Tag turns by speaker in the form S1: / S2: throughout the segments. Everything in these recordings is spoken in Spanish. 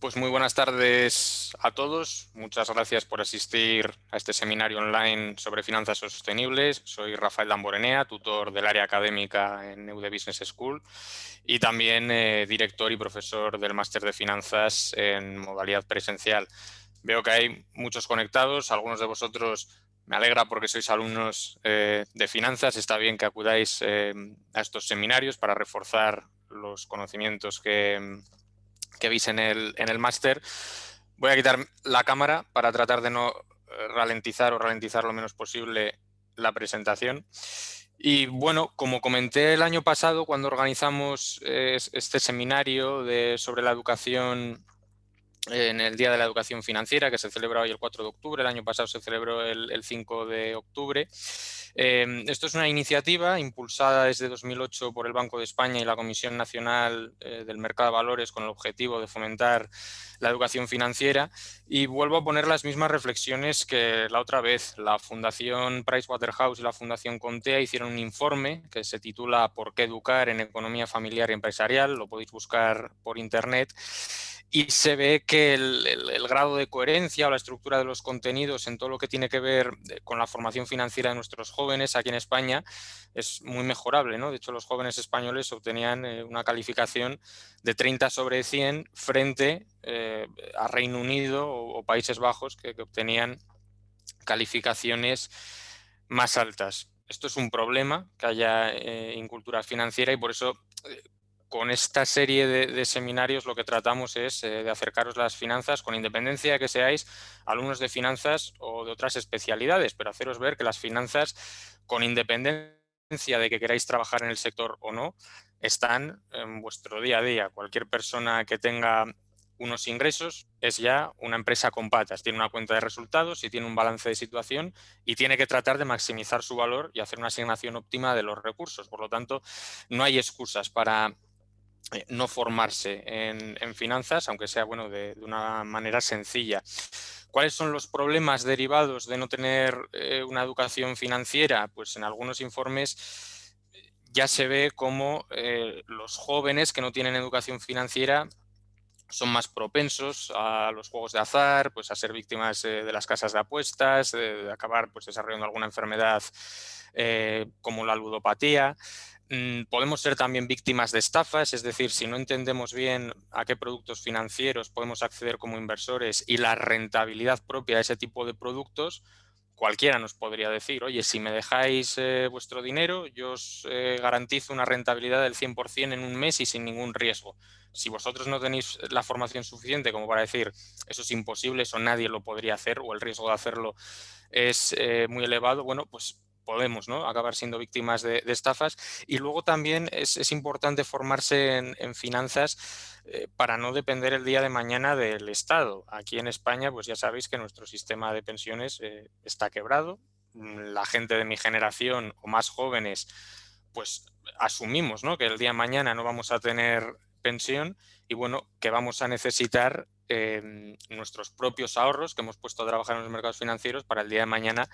S1: Pues muy buenas tardes a todos. Muchas gracias por asistir a este seminario online sobre finanzas sostenibles. Soy Rafael Damborenea, tutor del área académica en EUDE Business School y también eh, director y profesor del máster de finanzas en modalidad presencial. Veo que hay muchos conectados, algunos de vosotros me alegra porque sois alumnos eh, de finanzas. Está bien que acudáis eh, a estos seminarios para reforzar los conocimientos que, que veis en el, en el máster. Voy a quitar la cámara para tratar de no eh, ralentizar o ralentizar lo menos posible la presentación. Y bueno, como comenté el año pasado cuando organizamos este seminario de, sobre la educación en el Día de la Educación Financiera, que se celebra hoy el 4 de octubre, el año pasado se celebró el, 5 de octubre. Em, esto es una iniciativa impulsada desde 2008 por el Banco de España y la Comisión Nacional eh, del Mercado de Valores con el objetivo de fomentar la educación financiera y vuelvo a poner las mismas reflexiones que la otra vez. La Fundación Pricewaterhouse y la Fundación Contea hicieron un informe que se titula ¿Por qué educar en economía familiar y empresarial? Lo podéis buscar por internet y se ve que el, grado de coherencia o la estructura de los contenidos en todo lo que tiene que ver eh, con la formación financiera de nuestros jóvenes aquí en España es muy mejorable. ¿no? De hecho, los jóvenes españoles obtenían eh, una calificación de 30 sobre 100 frente eh, a Reino Unido o, Países Bajos que, obtenían calificaciones más altas. Esto es un problema que haya incultura financiera y por eso con esta serie de, seminarios lo que tratamos es eh, de acercaros las finanzas con independencia de que seáis alumnos de finanzas o de otras especialidades, pero haceros ver que las finanzas, con independencia de que queráis trabajar en el sector o no, están en vuestro día a día. Cualquier persona que tenga unos ingresos es ya una empresa con patas, tiene una cuenta de resultados y tiene un balance de situación y tiene que tratar de maximizar su valor y hacer una asignación óptima de los recursos. Por lo tanto, no hay excusas para eh, no formarse en, finanzas, aunque sea bueno de, una manera sencilla. ¿Cuáles son los problemas derivados de no tener eh, una educación financiera? Pues en algunos informes eh, ya se ve como los jóvenes que no tienen educación financiera son más propensos a los juegos de azar, pues a ser víctimas de las casas de apuestas, de, acabar pues, desarrollando alguna enfermedad como la ludopatía. Mm, podemos ser también víctimas de estafas, es decir, si no entendemos bien a qué productos financieros podemos acceder como inversores y la rentabilidad propia de ese tipo de productos, cualquiera nos podría decir, oye, si me dejáis eh, vuestro dinero, yo os eh, garantizo una rentabilidad del 100% en un mes y sin ningún riesgo. Si vosotros no tenéis la formación suficiente como para decir eso es imposible, eso nadie lo podría hacer o el riesgo de hacerlo es eh, muy elevado, bueno, pues podemos acabar siendo víctimas de, estafas. Y luego también es, importante formarse en, finanzas eh, para no depender el día de mañana del Estado. Aquí en España, pues ya sabéis que nuestro sistema de pensiones eh, está quebrado. Mm, la gente de mi generación o más jóvenes, pues asumimos que el día de mañana no vamos a tener pensión y bueno, que vamos a necesitar em, nuestros propios ahorros que hemos puesto a trabajar en los mercados financieros para el día de mañana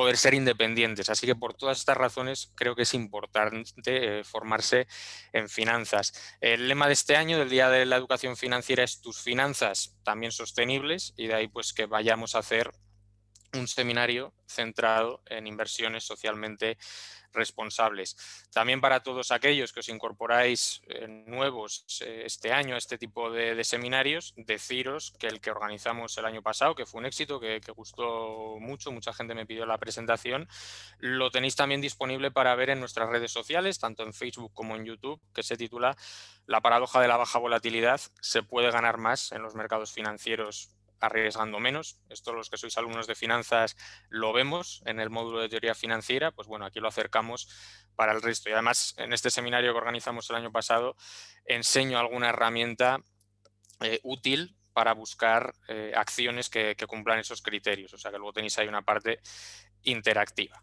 S1: poder ser independientes. Así que por todas estas razones creo que es importante eh, formarse en finanzas. El lema de este año del Día de la Educación Financiera es tus finanzas también sostenibles y de ahí pues que vayamos a hacer un seminario centrado en inversiones socialmente responsables. También para todos aquellos que os incorporáis eh, nuevos eh, este año a este tipo de, seminarios, deciros que el que organizamos el año pasado, que fue un éxito, que, gustó mucho, mucha gente me pidió la presentación, lo tenéis también disponible para ver en nuestras redes sociales, tanto en Facebook como en YouTube, que se titula La paradoja de la baja volatilidad, se puede ganar más en los mercados financieros arriesgando menos. Esto los que sois alumnos de finanzas lo vemos en el módulo de teoría financiera, pues bueno, aquí lo acercamos para el resto. Y además, en este seminario que organizamos el año pasado, enseño alguna herramienta eh, útil para buscar eh, acciones que, cumplan esos criterios. O sea que luego tenéis ahí una parte interactiva.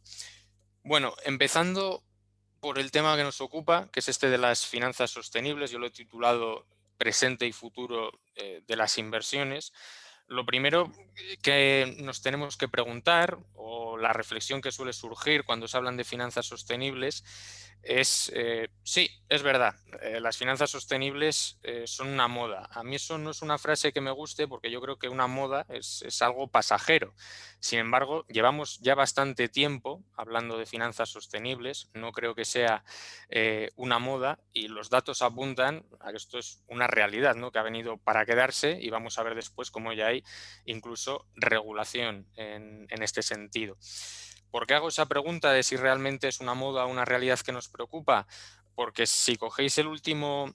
S1: Bueno, empezando por el tema que nos ocupa, que es este de las finanzas sostenibles, yo lo he titulado presente y futuro eh, de las inversiones. Lo primero que nos tenemos que preguntar, o la reflexión que suele surgir cuando se hablan de finanzas sostenibles, es, eh, sí, es verdad, eh, las finanzas sostenibles eh, son una moda. A mí eso no es una frase que me guste porque yo creo que una moda es, algo pasajero. Sin embargo, llevamos ya bastante tiempo hablando de finanzas sostenibles, no creo que sea una moda y los datos apuntan a que esto es una realidad ¿no? que ha venido para quedarse y vamos a ver después cómo ya hay incluso regulación en este sentido. ¿Por qué hago esa pregunta de si realmente es una moda o una realidad que nos preocupa? Porque si cogéis el último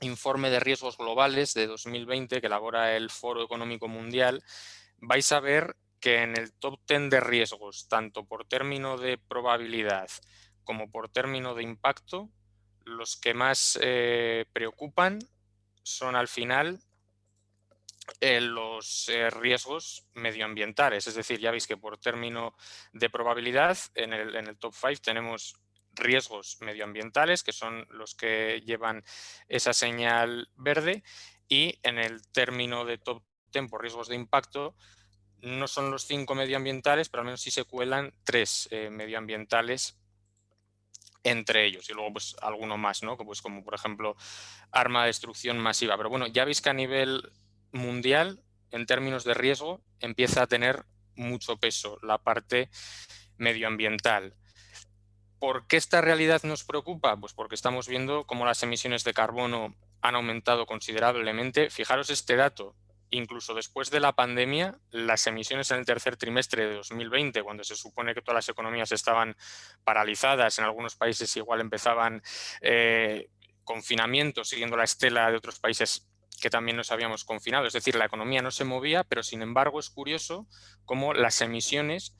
S1: informe de riesgos globales de 2020 que elabora el Foro Económico Mundial, vais a ver que en el top 10 de riesgos, tanto por término de probabilidad como por término de impacto, los que más eh, preocupan son al final los eh, riesgos medioambientales. Es decir, ya veis que por término de probabilidad, en el, en el top 5 tenemos riesgos medioambientales, que son los que llevan esa señal verde, y en el término de top 10 por riesgos de impacto, no son los cinco medioambientales, pero al menos sí se cuelan tres eh, medioambientales entre ellos y luego pues alguno más, ¿no? Pues como por ejemplo arma de destrucción masiva. Pero bueno, ya veis que a nivel mundial, en términos de riesgo, empieza a tener mucho peso la parte medioambiental. ¿Por qué esta realidad nos preocupa? Pues porque estamos viendo cómo las emisiones de carbono han aumentado considerablemente. Fijaros este dato, incluso después de la pandemia, las emisiones en el tercer trimestre de 2020, cuando se supone que todas las economías estaban paralizadas, en algunos países igual empezaban eh, confinamientos siguiendo la estela de otros países que también nos habíamos confinado. Es decir, la economía no se movía, pero sin embargo es curioso cómo las emisiones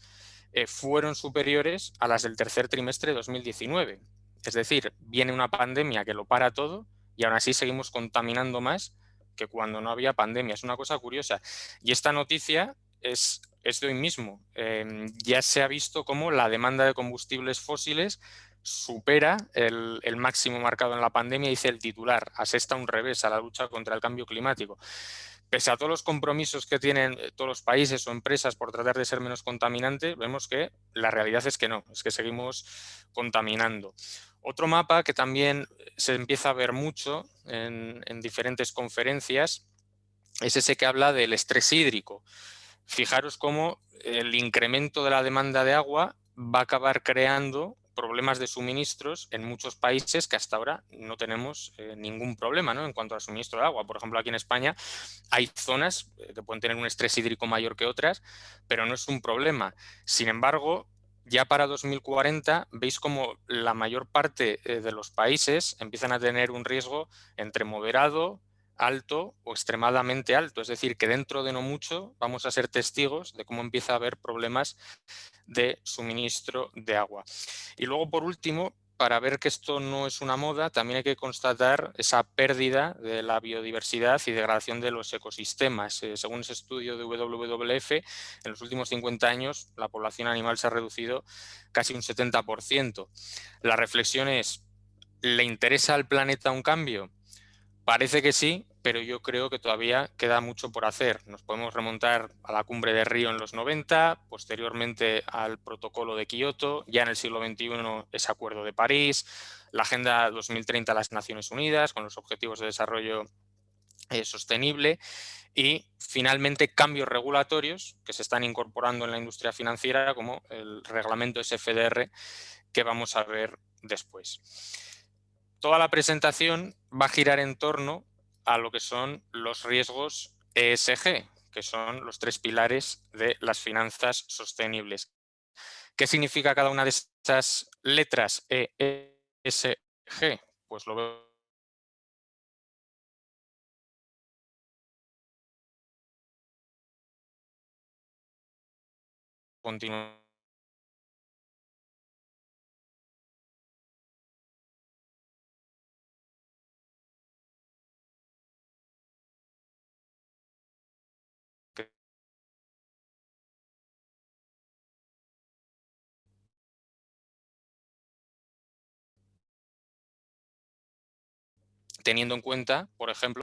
S1: eh, fueron superiores a las del tercer trimestre de 2019. Es decir, viene una pandemia que lo para todo y aún así seguimos contaminando más que cuando no había pandemia. Es una cosa curiosa. Y esta noticia es, es de hoy mismo. Em, ya se ha visto cómo la demanda de combustibles fósiles supera el, máximo marcado en la pandemia, dice el titular, asesta un revés a la lucha contra el cambio climático. Pese a todos los compromisos que tienen eh, todos los países o empresas por tratar de ser menos contaminantes, vemos que la realidad es que no, es que seguimos contaminando. Otro mapa que también se empieza a ver mucho en diferentes conferencias es ese que habla del estrés hídrico. Fijaros cómo el incremento de la demanda de agua va a acabar creando problemas de suministros en muchos países que hasta ahora no tenemos eh, ningún problema ¿no? en cuanto al suministro de agua. Por ejemplo, aquí en España hay zonas eh, que pueden tener un estrés hídrico mayor que otras, pero no es un problema. Sin embargo, ya para 2040 veis como la mayor parte eh, de los países empiezan a tener un riesgo entre moderado, alto o extremadamente alto. Es decir, que dentro de no mucho vamos a ser testigos de cómo empieza a haber problemas de suministro de agua. Y luego, por último, para ver que esto no es una moda, también hay que constatar esa pérdida de la biodiversidad y degradación de los ecosistemas. Eh, según ese estudio de WWF, en los últimos 50 años la población animal se ha reducido casi un 70%. La reflexión es, ¿le interesa al planeta un cambio? Parece que sí, pero yo creo que todavía queda mucho por hacer. Nos podemos remontar a la cumbre de Río en los 90, posteriormente al protocolo de Kioto, ya en el siglo XXI ese acuerdo de París, la Agenda 2030 de las Naciones Unidas con los Objetivos de Desarrollo eh, Sostenible y finalmente cambios regulatorios que se están incorporando en la industria financiera como el reglamento SFDR que vamos a ver después. Toda la presentación va a girar en torno a lo que son los riesgos ESG, que son los tres pilares de las finanzas sostenibles. ¿Qué significa cada una de estas letras ESG? Pues lo veo teniendo en cuenta, por ejemplo,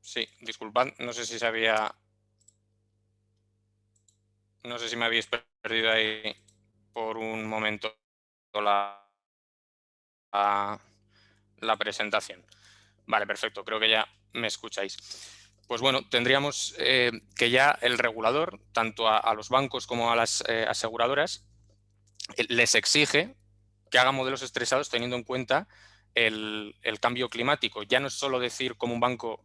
S1: Sí, disculpad, no sé si sabía... No sé si me habéis perdido ahí por un momento la, la, presentación. Vale, perfecto, creo que ya me escucháis. Pues bueno, tendríamos eh, que ya el regulador, tanto a, los bancos como a las eh, aseguradoras, eh, les exige que hagan modelos estresados teniendo en cuenta el, el, cambio climático. Ya no es solo decir cómo un banco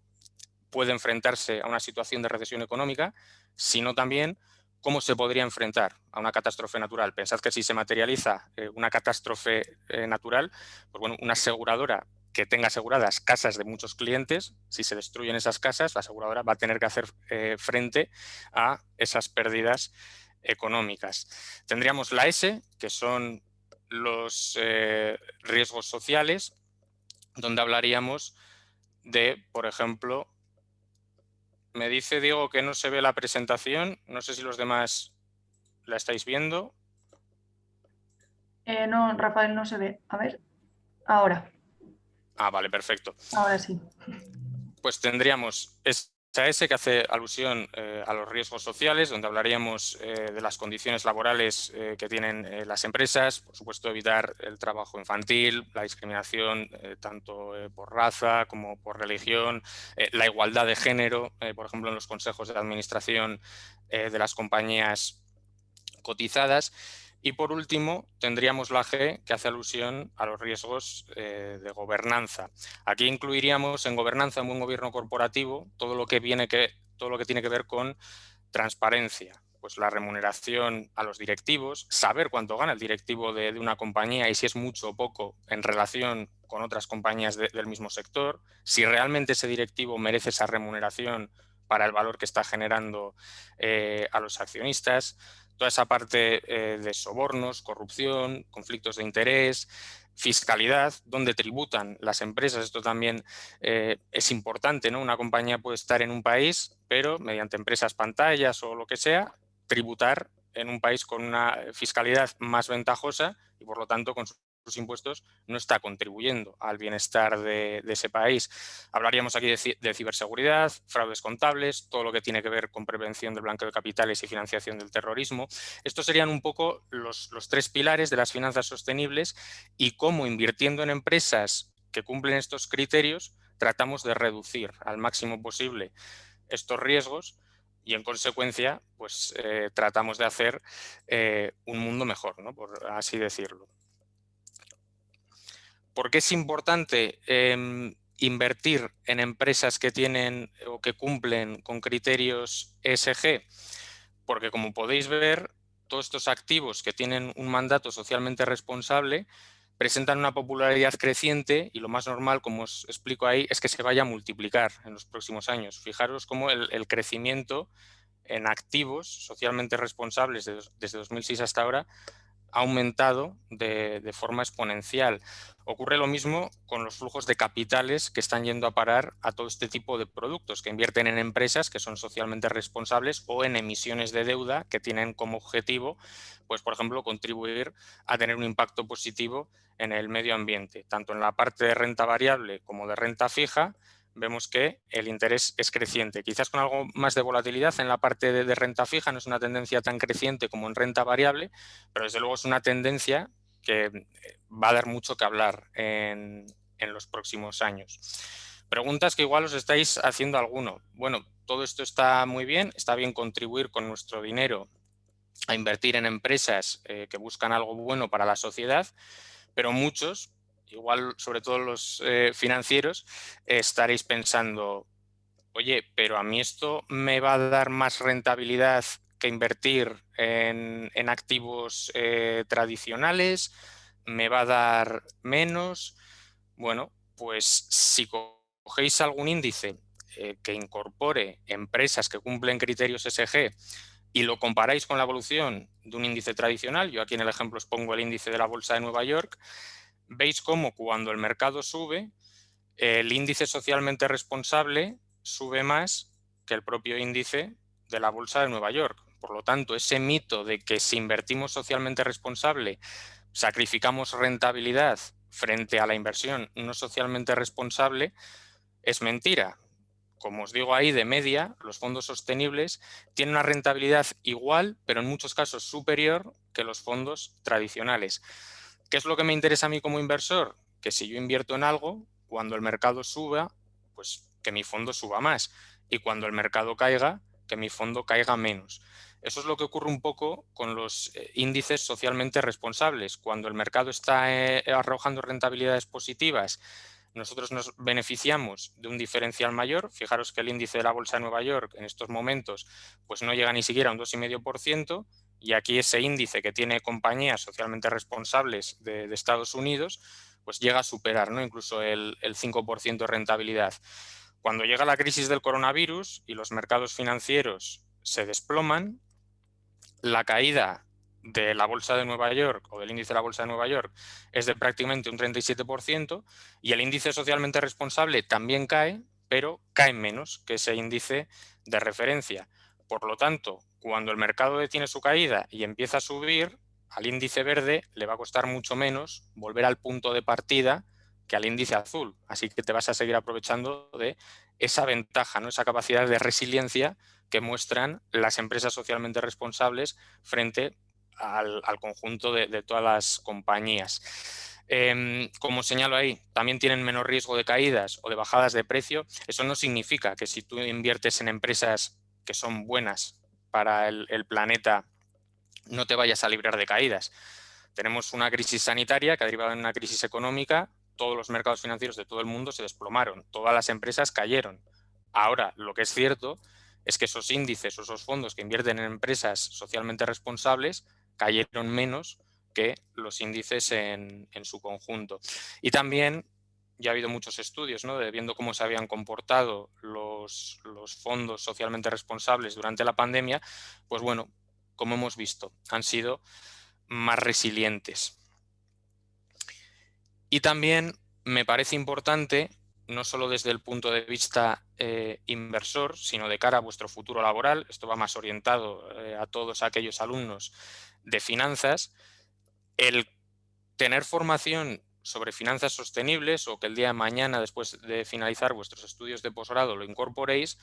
S1: puede enfrentarse a una situación de recesión económica, sino también ¿cómo se podría enfrentar a una catástrofe natural? Pensad que si se materializa eh, una catástrofe eh, natural, pues bueno, una aseguradora que tenga aseguradas casas de muchos clientes, si se destruyen esas casas, la aseguradora va a tener que hacer eh, frente a esas pérdidas económicas. Tendríamos la S, que son los riesgos sociales, donde hablaríamos de, por ejemplo, me dice Diego que no se ve la presentación. No sé si los demás la estáis viendo.
S2: Eh, no, Rafael, no se ve. A ver, ahora.
S1: Ah, vale, perfecto.
S2: Ahora sí.
S1: Pues tendríamos S que hace alusión eh, a los riesgos sociales, donde hablaríamos eh, de las condiciones laborales eh, que tienen las empresas, por supuesto evitar el trabajo infantil, la discriminación tanto por raza como por religión, la igualdad de género, por ejemplo en los consejos de administración de las compañías cotizadas y por último, tendríamos la G, que hace alusión a los riesgos eh, de gobernanza. Aquí incluiríamos en gobernanza, en buen gobierno corporativo, todo lo que, viene que, todo lo que tiene que ver con transparencia, pues la remuneración a los directivos, saber cuánto gana el directivo de, una compañía y si es mucho o poco en relación con otras compañías del mismo sector, si realmente ese directivo merece esa remuneración para el valor que está generando eh, a los accionistas, toda esa parte eh, de sobornos, corrupción, conflictos de interés, fiscalidad, donde tributan las empresas. Esto también eh, es importante, ¿no? Una compañía puede estar en un país, pero mediante empresas pantallas o lo que sea, tributar en un país con una fiscalidad más ventajosa y por lo tanto con sus impuestos no está contribuyendo al bienestar de, ese país. Hablaríamos aquí de, ciberseguridad, fraudes contables, todo lo que tiene que ver con prevención del blanqueo de capitales y financiación del terrorismo. Estos serían un poco los, tres pilares de las finanzas sostenibles y cómo invirtiendo en empresas que cumplen estos criterios tratamos de reducir al máximo posible estos riesgos y en consecuencia pues eh, tratamos de hacer eh, un mundo mejor, ¿no? por así decirlo. ¿Por qué es importante em, invertir en empresas que tienen o que cumplen con criterios ESG? Porque como podéis ver, todos estos activos que tienen un mandato socialmente responsable presentan una popularidad creciente y lo más normal, como os explico ahí, es que se vaya a multiplicar en los próximos años. Fijaros cómo el, crecimiento en activos socialmente responsables desde 2006 hasta ahora ha aumentado de, forma exponencial. Ocurre lo mismo con los flujos de capitales que están yendo a parar a todo este tipo de productos, que invierten en empresas que son socialmente responsables o en emisiones de deuda que tienen como objetivo, pues por ejemplo, contribuir a tener un impacto positivo en el medio ambiente, tanto en la parte de renta variable como de renta fija, vemos que el interés es creciente. Quizás con algo más de volatilidad en la parte de, renta fija, no es una tendencia tan creciente como en renta variable, pero desde luego es una tendencia que eh, va a dar mucho que hablar en, los próximos años. Preguntas que igual os estáis haciendo alguno. Bueno, todo esto está muy bien, está bien contribuir con nuestro dinero a invertir en empresas eh, que buscan algo bueno para la sociedad, pero muchos igual sobre todo los eh, financieros, estaréis pensando, oye, pero a mí esto me va a dar más rentabilidad que invertir en, activos eh, tradicionales, me va a dar menos. Bueno, pues si cogéis algún índice eh, que incorpore empresas que cumplen criterios SG y lo comparáis con la evolución de un índice tradicional, yo aquí en el ejemplo os pongo el índice de la Bolsa de Nueva York, veis cómo cuando el mercado sube, el índice socialmente responsable sube más que el propio índice de la Bolsa de Nueva York. Por lo tanto, ese mito de que si invertimos socialmente responsable, sacrificamos rentabilidad frente a la inversión no socialmente responsable, es mentira. como os digo ahí, de media, los fondos sostenibles tienen una rentabilidad igual, pero en muchos casos superior que los fondos tradicionales. ¿Qué es lo que me interesa a mí como inversor? Que si yo invierto en algo, cuando el mercado suba, pues que mi fondo suba más. Y cuando el mercado caiga, que mi fondo caiga menos. Eso es lo que ocurre un poco con los eh, índices socialmente responsables. Cuando el mercado está eh, arrojando rentabilidades positivas nosotros nos beneficiamos de un diferencial mayor. Fijaros que el índice de la Bolsa de Nueva York en estos momentos pues no llega ni siquiera a un 2,5% y aquí ese índice que tiene compañías socialmente responsables de, Estados Unidos pues llega a superar ¿no? incluso el, el 5% de rentabilidad. Cuando llega la crisis del coronavirus y los mercados financieros se desploman, la caída de la Bolsa de Nueva York o del índice de la Bolsa de Nueva York es de prácticamente un 37% y el índice socialmente responsable también cae, pero cae menos que ese índice de referencia. Por lo tanto, cuando el mercado detiene su caída y empieza a subir, al índice verde le va a costar mucho menos volver al punto de partida que al índice azul. Así que te vas a seguir aprovechando de esa ventaja, ¿no? esa capacidad de resiliencia que muestran las empresas socialmente responsables frente al, conjunto de, todas las compañías. Em, como señalo ahí, también tienen menos riesgo de caídas o de bajadas de precio. Eso no significa que si tú inviertes en empresas que son buenas para el, planeta, no te vayas a librar de caídas. Tenemos una crisis sanitaria que ha derivado en una crisis económica, todos los mercados financieros de todo el mundo se desplomaron, todas las empresas cayeron. Ahora, lo que es cierto es que esos índices o esos fondos que invierten en empresas socialmente responsables cayeron menos que los índices en, su conjunto. Y también ya ha habido muchos estudios ¿no? de viendo cómo se habían comportado los, fondos socialmente responsables durante la pandemia, pues bueno, como hemos visto, han sido más resilientes. Y también me parece importante, no solo desde el punto de vista eh, inversor, sino de cara a vuestro futuro laboral, esto va más orientado eh, a todos aquellos alumnos de finanzas, el tener formación sobre finanzas sostenibles o que el día de mañana, después de finalizar vuestros estudios de posgrado, lo incorporéis,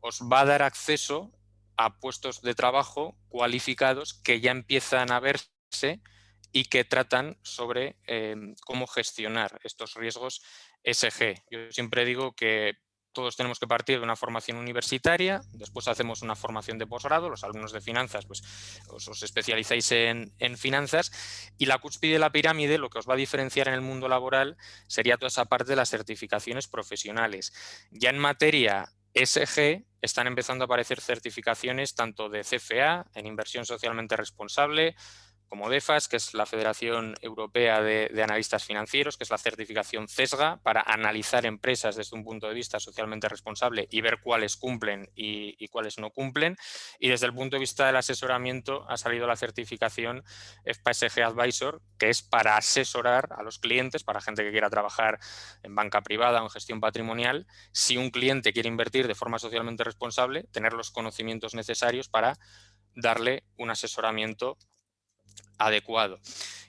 S1: os va a dar acceso a puestos de trabajo cualificados que ya empiezan a verse y que tratan sobre eh, cómo gestionar estos riesgos SG. Yo siempre digo que todos tenemos que partir de una formación universitaria, después hacemos una formación de posgrado, los alumnos de finanzas pues os, especializáis en, finanzas y la cúspide de la pirámide, lo que os va a diferenciar en el mundo laboral sería toda esa parte de las certificaciones profesionales. Ya en materia SG están empezando a aparecer certificaciones tanto de CFA, en inversión socialmente responsable, como DEFAS, que es la Federación Europea de, Analistas Financieros, que es la certificación CESGA, para analizar empresas desde un punto de vista socialmente responsable y ver cuáles cumplen y, cuáles no cumplen. Y desde el punto de vista del asesoramiento ha salido la certificación FPSG Advisor, que es para asesorar a los clientes, para gente que quiera trabajar en banca privada o en gestión patrimonial, si un cliente quiere invertir de forma socialmente responsable, tener los conocimientos necesarios para darle un asesoramiento adecuado.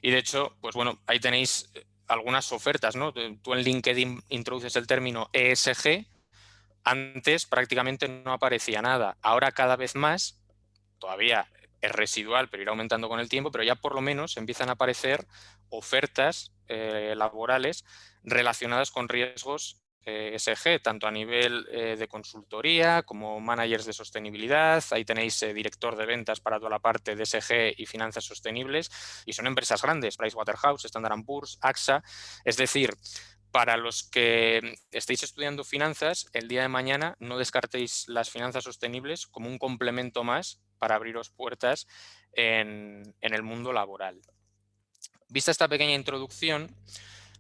S1: Y de hecho, pues bueno, ahí tenéis eh, algunas ofertas, ¿no? Tú en LinkedIn introduces el término ESG, antes prácticamente no aparecía nada. Ahora cada vez más, todavía es residual, pero irá aumentando con el tiempo, pero ya por lo menos empiezan a aparecer ofertas eh, laborales relacionadas con riesgos ESG, tanto a nivel eh, de consultoría como managers de sostenibilidad. Ahí tenéis eh, director de ventas para toda la parte de ESG y finanzas sostenibles. Y son empresas grandes, Pricewaterhouse, Standard Poor's, AXA. Es decir, para los que estéis estudiando finanzas, el día de mañana no descartéis las finanzas sostenibles como un complemento más para abriros puertas en, en el mundo laboral. Vista esta pequeña introducción,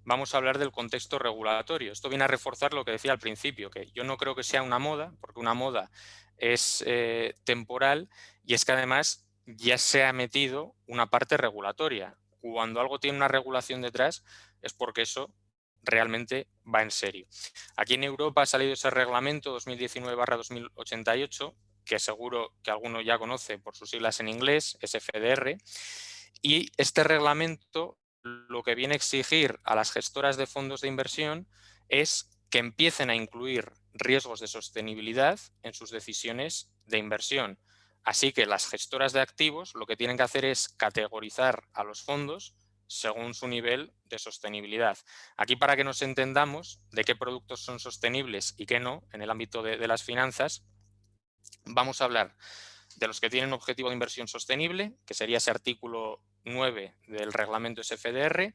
S1: vamos a hablar del contexto regulatorio. Esto viene a reforzar lo que decía al principio, que yo no creo que sea una moda, porque una moda es eh, temporal y es que además ya se ha metido una parte regulatoria. Cuando algo tiene una regulación detrás es porque eso realmente va en serio. Aquí en Europa ha salido ese reglamento 2019-2088, que seguro que alguno ya conoce por sus siglas en inglés, SFDR, y este reglamento lo que viene a exigir a las gestoras de fondos de inversión es que empiecen a incluir riesgos de sostenibilidad en sus decisiones de inversión. Así que las gestoras de activos lo que tienen que hacer es categorizar a los fondos según su nivel de sostenibilidad. Aquí para que nos entendamos de qué productos son sostenibles y qué no en el ámbito de, de las finanzas, vamos a hablar de los que tienen objetivo de inversión sostenible, que sería ese artículo 9 del reglamento SFDR,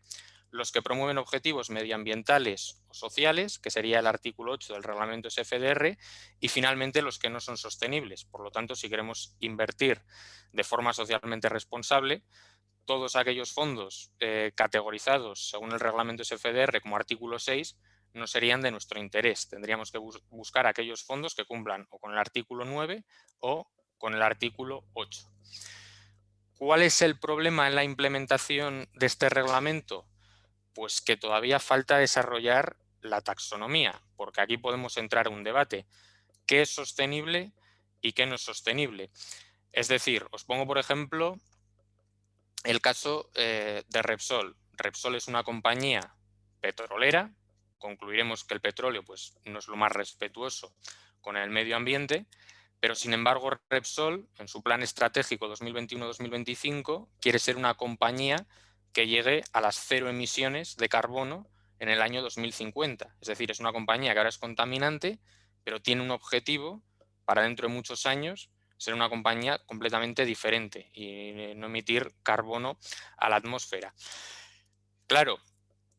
S1: los que promueven objetivos medioambientales o sociales, que sería el artículo 8 del reglamento SFDR, y finalmente los que no son sostenibles. Por lo tanto, si queremos invertir de forma socialmente responsable, todos aquellos fondos eh, categorizados según el reglamento SFDR como artículo 6 no serían de nuestro interés. Tendríamos que buscar aquellos fondos que cumplan o con el artículo 9 o con el artículo 8. ¿Cuál es el problema en la implementación de este reglamento? Pues que todavía falta desarrollar la taxonomía, porque aquí podemos entrar a un debate. ¿Qué es sostenible y qué no es sostenible? Es decir, os pongo por ejemplo el caso eh, de Repsol. Repsol es una compañía petrolera, concluiremos que el petróleo pues, no es lo más respetuoso con el medio ambiente, pero sin embargo Repsol, en su plan estratégico 2021-2025, quiere ser una compañía que llegue a las cero emisiones de carbono en el año 2050. Es decir, es una compañía que ahora es contaminante, pero tiene un objetivo para dentro de muchos años ser una compañía completamente diferente y no emitir carbono a la atmósfera. Claro,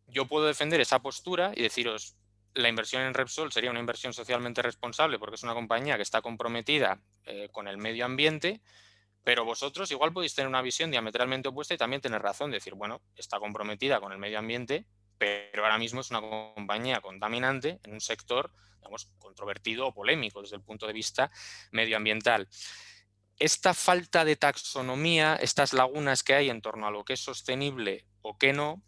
S1: yo puedo defender esa postura y deciros, la inversión en Repsol sería una inversión socialmente responsable porque es una compañía que está comprometida eh, con el medio ambiente, pero vosotros igual podéis tener una visión diametralmente opuesta y también tener razón, decir, bueno, está comprometida con el medio ambiente, pero ahora mismo es una compañía contaminante en un sector, digamos, controvertido o polémico desde el punto de vista medioambiental. Esta falta de taxonomía, estas lagunas que hay en torno a lo que es sostenible o qué no,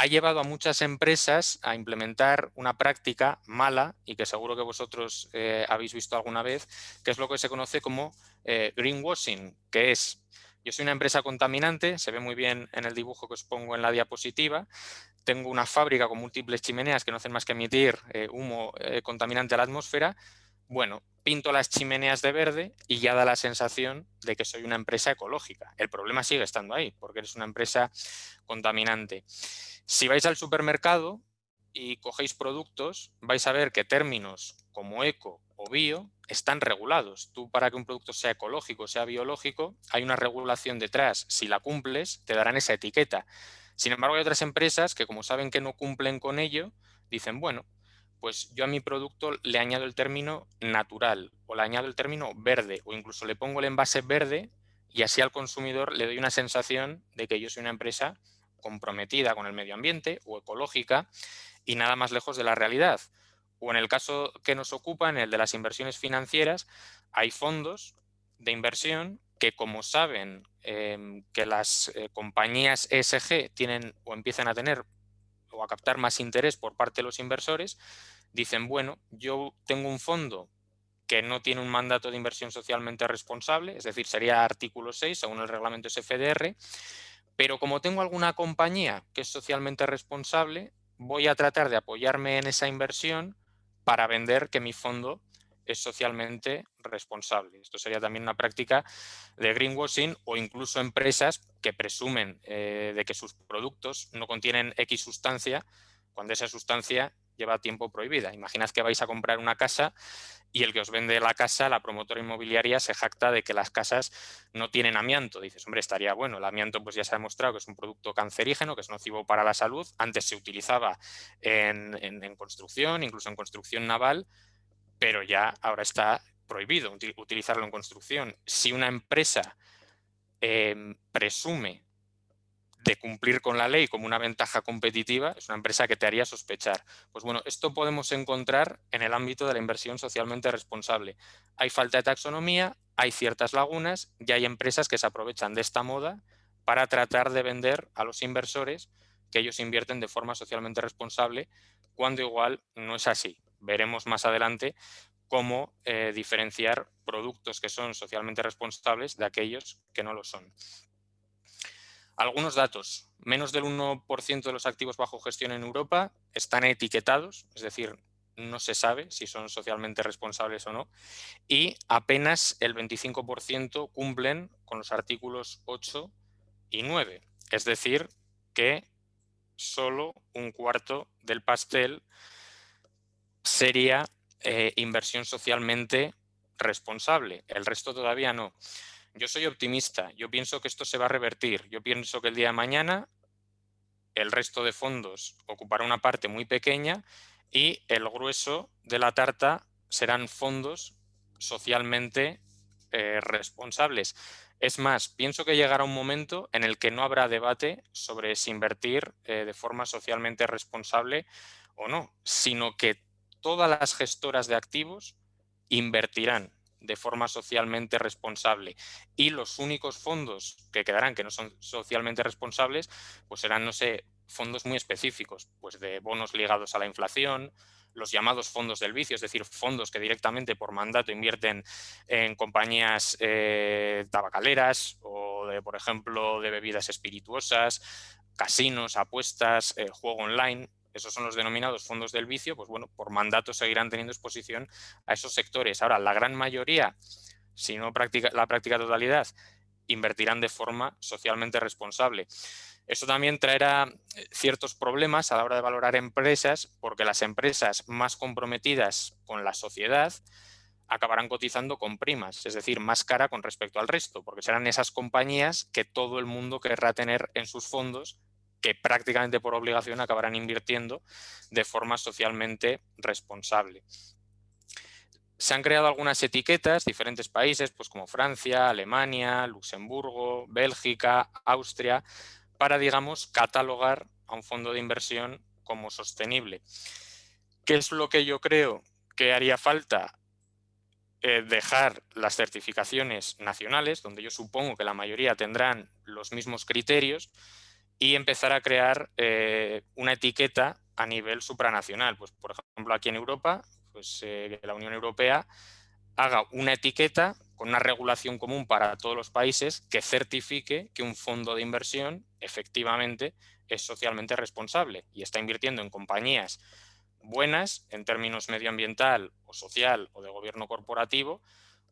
S1: ha llevado a muchas empresas a implementar una práctica mala y que seguro que vosotros eh, habéis visto alguna vez, que es lo que se conoce como eh, greenwashing, que es, yo soy una empresa contaminante, se ve muy bien en el dibujo que os pongo en la diapositiva, tengo una fábrica con múltiples chimeneas que no hacen más que emitir eh, humo contaminante a la atmósfera, bueno, pinto las chimeneas de verde y ya da la sensación de que soy una empresa ecológica. El problema sigue estando ahí, porque eres una empresa contaminante. Si vais al supermercado y cogéis productos, vais a ver que términos como eco o bio están regulados. Tú para que un producto sea ecológico, sea biológico, hay una regulación detrás. Si la cumples, te darán esa etiqueta. Sin embargo, hay otras empresas que como saben que no cumplen con ello, dicen, bueno, pues yo a mi producto le añado el término natural o le añado el término verde o incluso le pongo el envase verde y así al consumidor le doy una sensación de que yo soy una empresa comprometida con el medio ambiente o ecológica y nada más lejos de la realidad. O en el caso que nos ocupa, en el de las inversiones financieras, hay fondos de inversión que como saben em, que las eh, compañías ESG tienen o empiezan a tener o a captar más interés por parte de los inversores, dicen, bueno, yo tengo un fondo que no tiene un mandato de inversión socialmente responsable, es decir, sería artículo 6 según el reglamento SFDR, pero como tengo alguna compañía que es socialmente responsable, voy a tratar de apoyarme en esa inversión para vender que mi fondo es socialmente responsable. Esto sería también una práctica de greenwashing o incluso empresas que presumen eh, de que sus productos no contienen X sustancia cuando esa sustancia lleva tiempo prohibida. Imaginad que vais a comprar una casa y el que os vende la casa, la promotora inmobiliaria, se jacta de que las casas no tienen amianto. Dices, hombre, estaría bueno. El amianto pues ya se ha demostrado que es un producto cancerígeno, que es nocivo para la salud. Antes se utilizaba en, construcción, incluso en construcción naval, pero ya ahora está prohibido utilizarlo en construcción. Si una empresa em, presume de cumplir con la ley como una ventaja competitiva, es una empresa que te haría sospechar. Pues bueno, esto podemos encontrar en el ámbito de la inversión socialmente responsable. Hay falta de taxonomía, hay ciertas lagunas y hay empresas que se aprovechan de esta moda para tratar de vender a los inversores que ellos invierten de forma socialmente responsable, cuando igual no es así. Veremos más adelante cómo eh, diferenciar productos que son socialmente responsables de aquellos que no lo son. Algunos datos. Menos del 1% de los activos bajo gestión en Europa están etiquetados, es decir, no se sabe si son socialmente responsables o no, y apenas el 25% cumplen con los artículos 8 y 9. Es decir, que solo un cuarto del pastel sería eh, inversión socialmente responsable, el resto todavía no. Yo soy optimista, yo pienso que esto se va a revertir, yo pienso que el día de mañana el resto de fondos ocupará una parte muy pequeña y el grueso de la tarta serán fondos socialmente eh, responsables. Es más, pienso que llegará un momento en el que no habrá debate sobre si invertir eh, de forma socialmente responsable o no, sino que todas las gestoras de activos invertirán de forma socialmente responsable y los únicos fondos que quedarán que no son socialmente responsables pues serán, no sé, fondos muy específicos, pues de bonos ligados a la inflación, los llamados fondos del vicio, es decir, fondos que directamente por mandato invierten en compañías eh, tabacaleras o, de, por ejemplo, de bebidas espirituosas, casinos, apuestas, eh, juego online, esos son los denominados fondos del vicio, pues bueno, por mandato seguirán teniendo exposición a esos sectores. Ahora, la gran mayoría, si no la práctica totalidad, invertirán de forma socialmente responsable. Eso también traerá eh, ciertos problemas a la hora de valorar empresas, porque las empresas más comprometidas con la sociedad acabarán cotizando con primas, es decir, más cara con respecto al resto, porque serán esas compañías que todo el mundo querrá tener en sus fondos que prácticamente por obligación acabarán invirtiendo de forma socialmente responsable. Se han creado algunas etiquetas, diferentes países, pues como Francia, Alemania, Luxemburgo, Bélgica, Austria, para, digamos, catalogar a un fondo de inversión como sostenible. ¿Qué es lo que yo creo que haría falta? Eh, dejar las certificaciones nacionales, donde yo supongo que la mayoría tendrán los mismos criterios, y empezar a crear eh, una etiqueta a nivel supranacional. Pues, por ejemplo, aquí en Europa, pues, eh, la Unión Europea haga una etiqueta con una regulación común para todos los países que certifique que un fondo de inversión efectivamente es socialmente responsable y está invirtiendo en compañías buenas en términos medioambiental o social o de gobierno corporativo,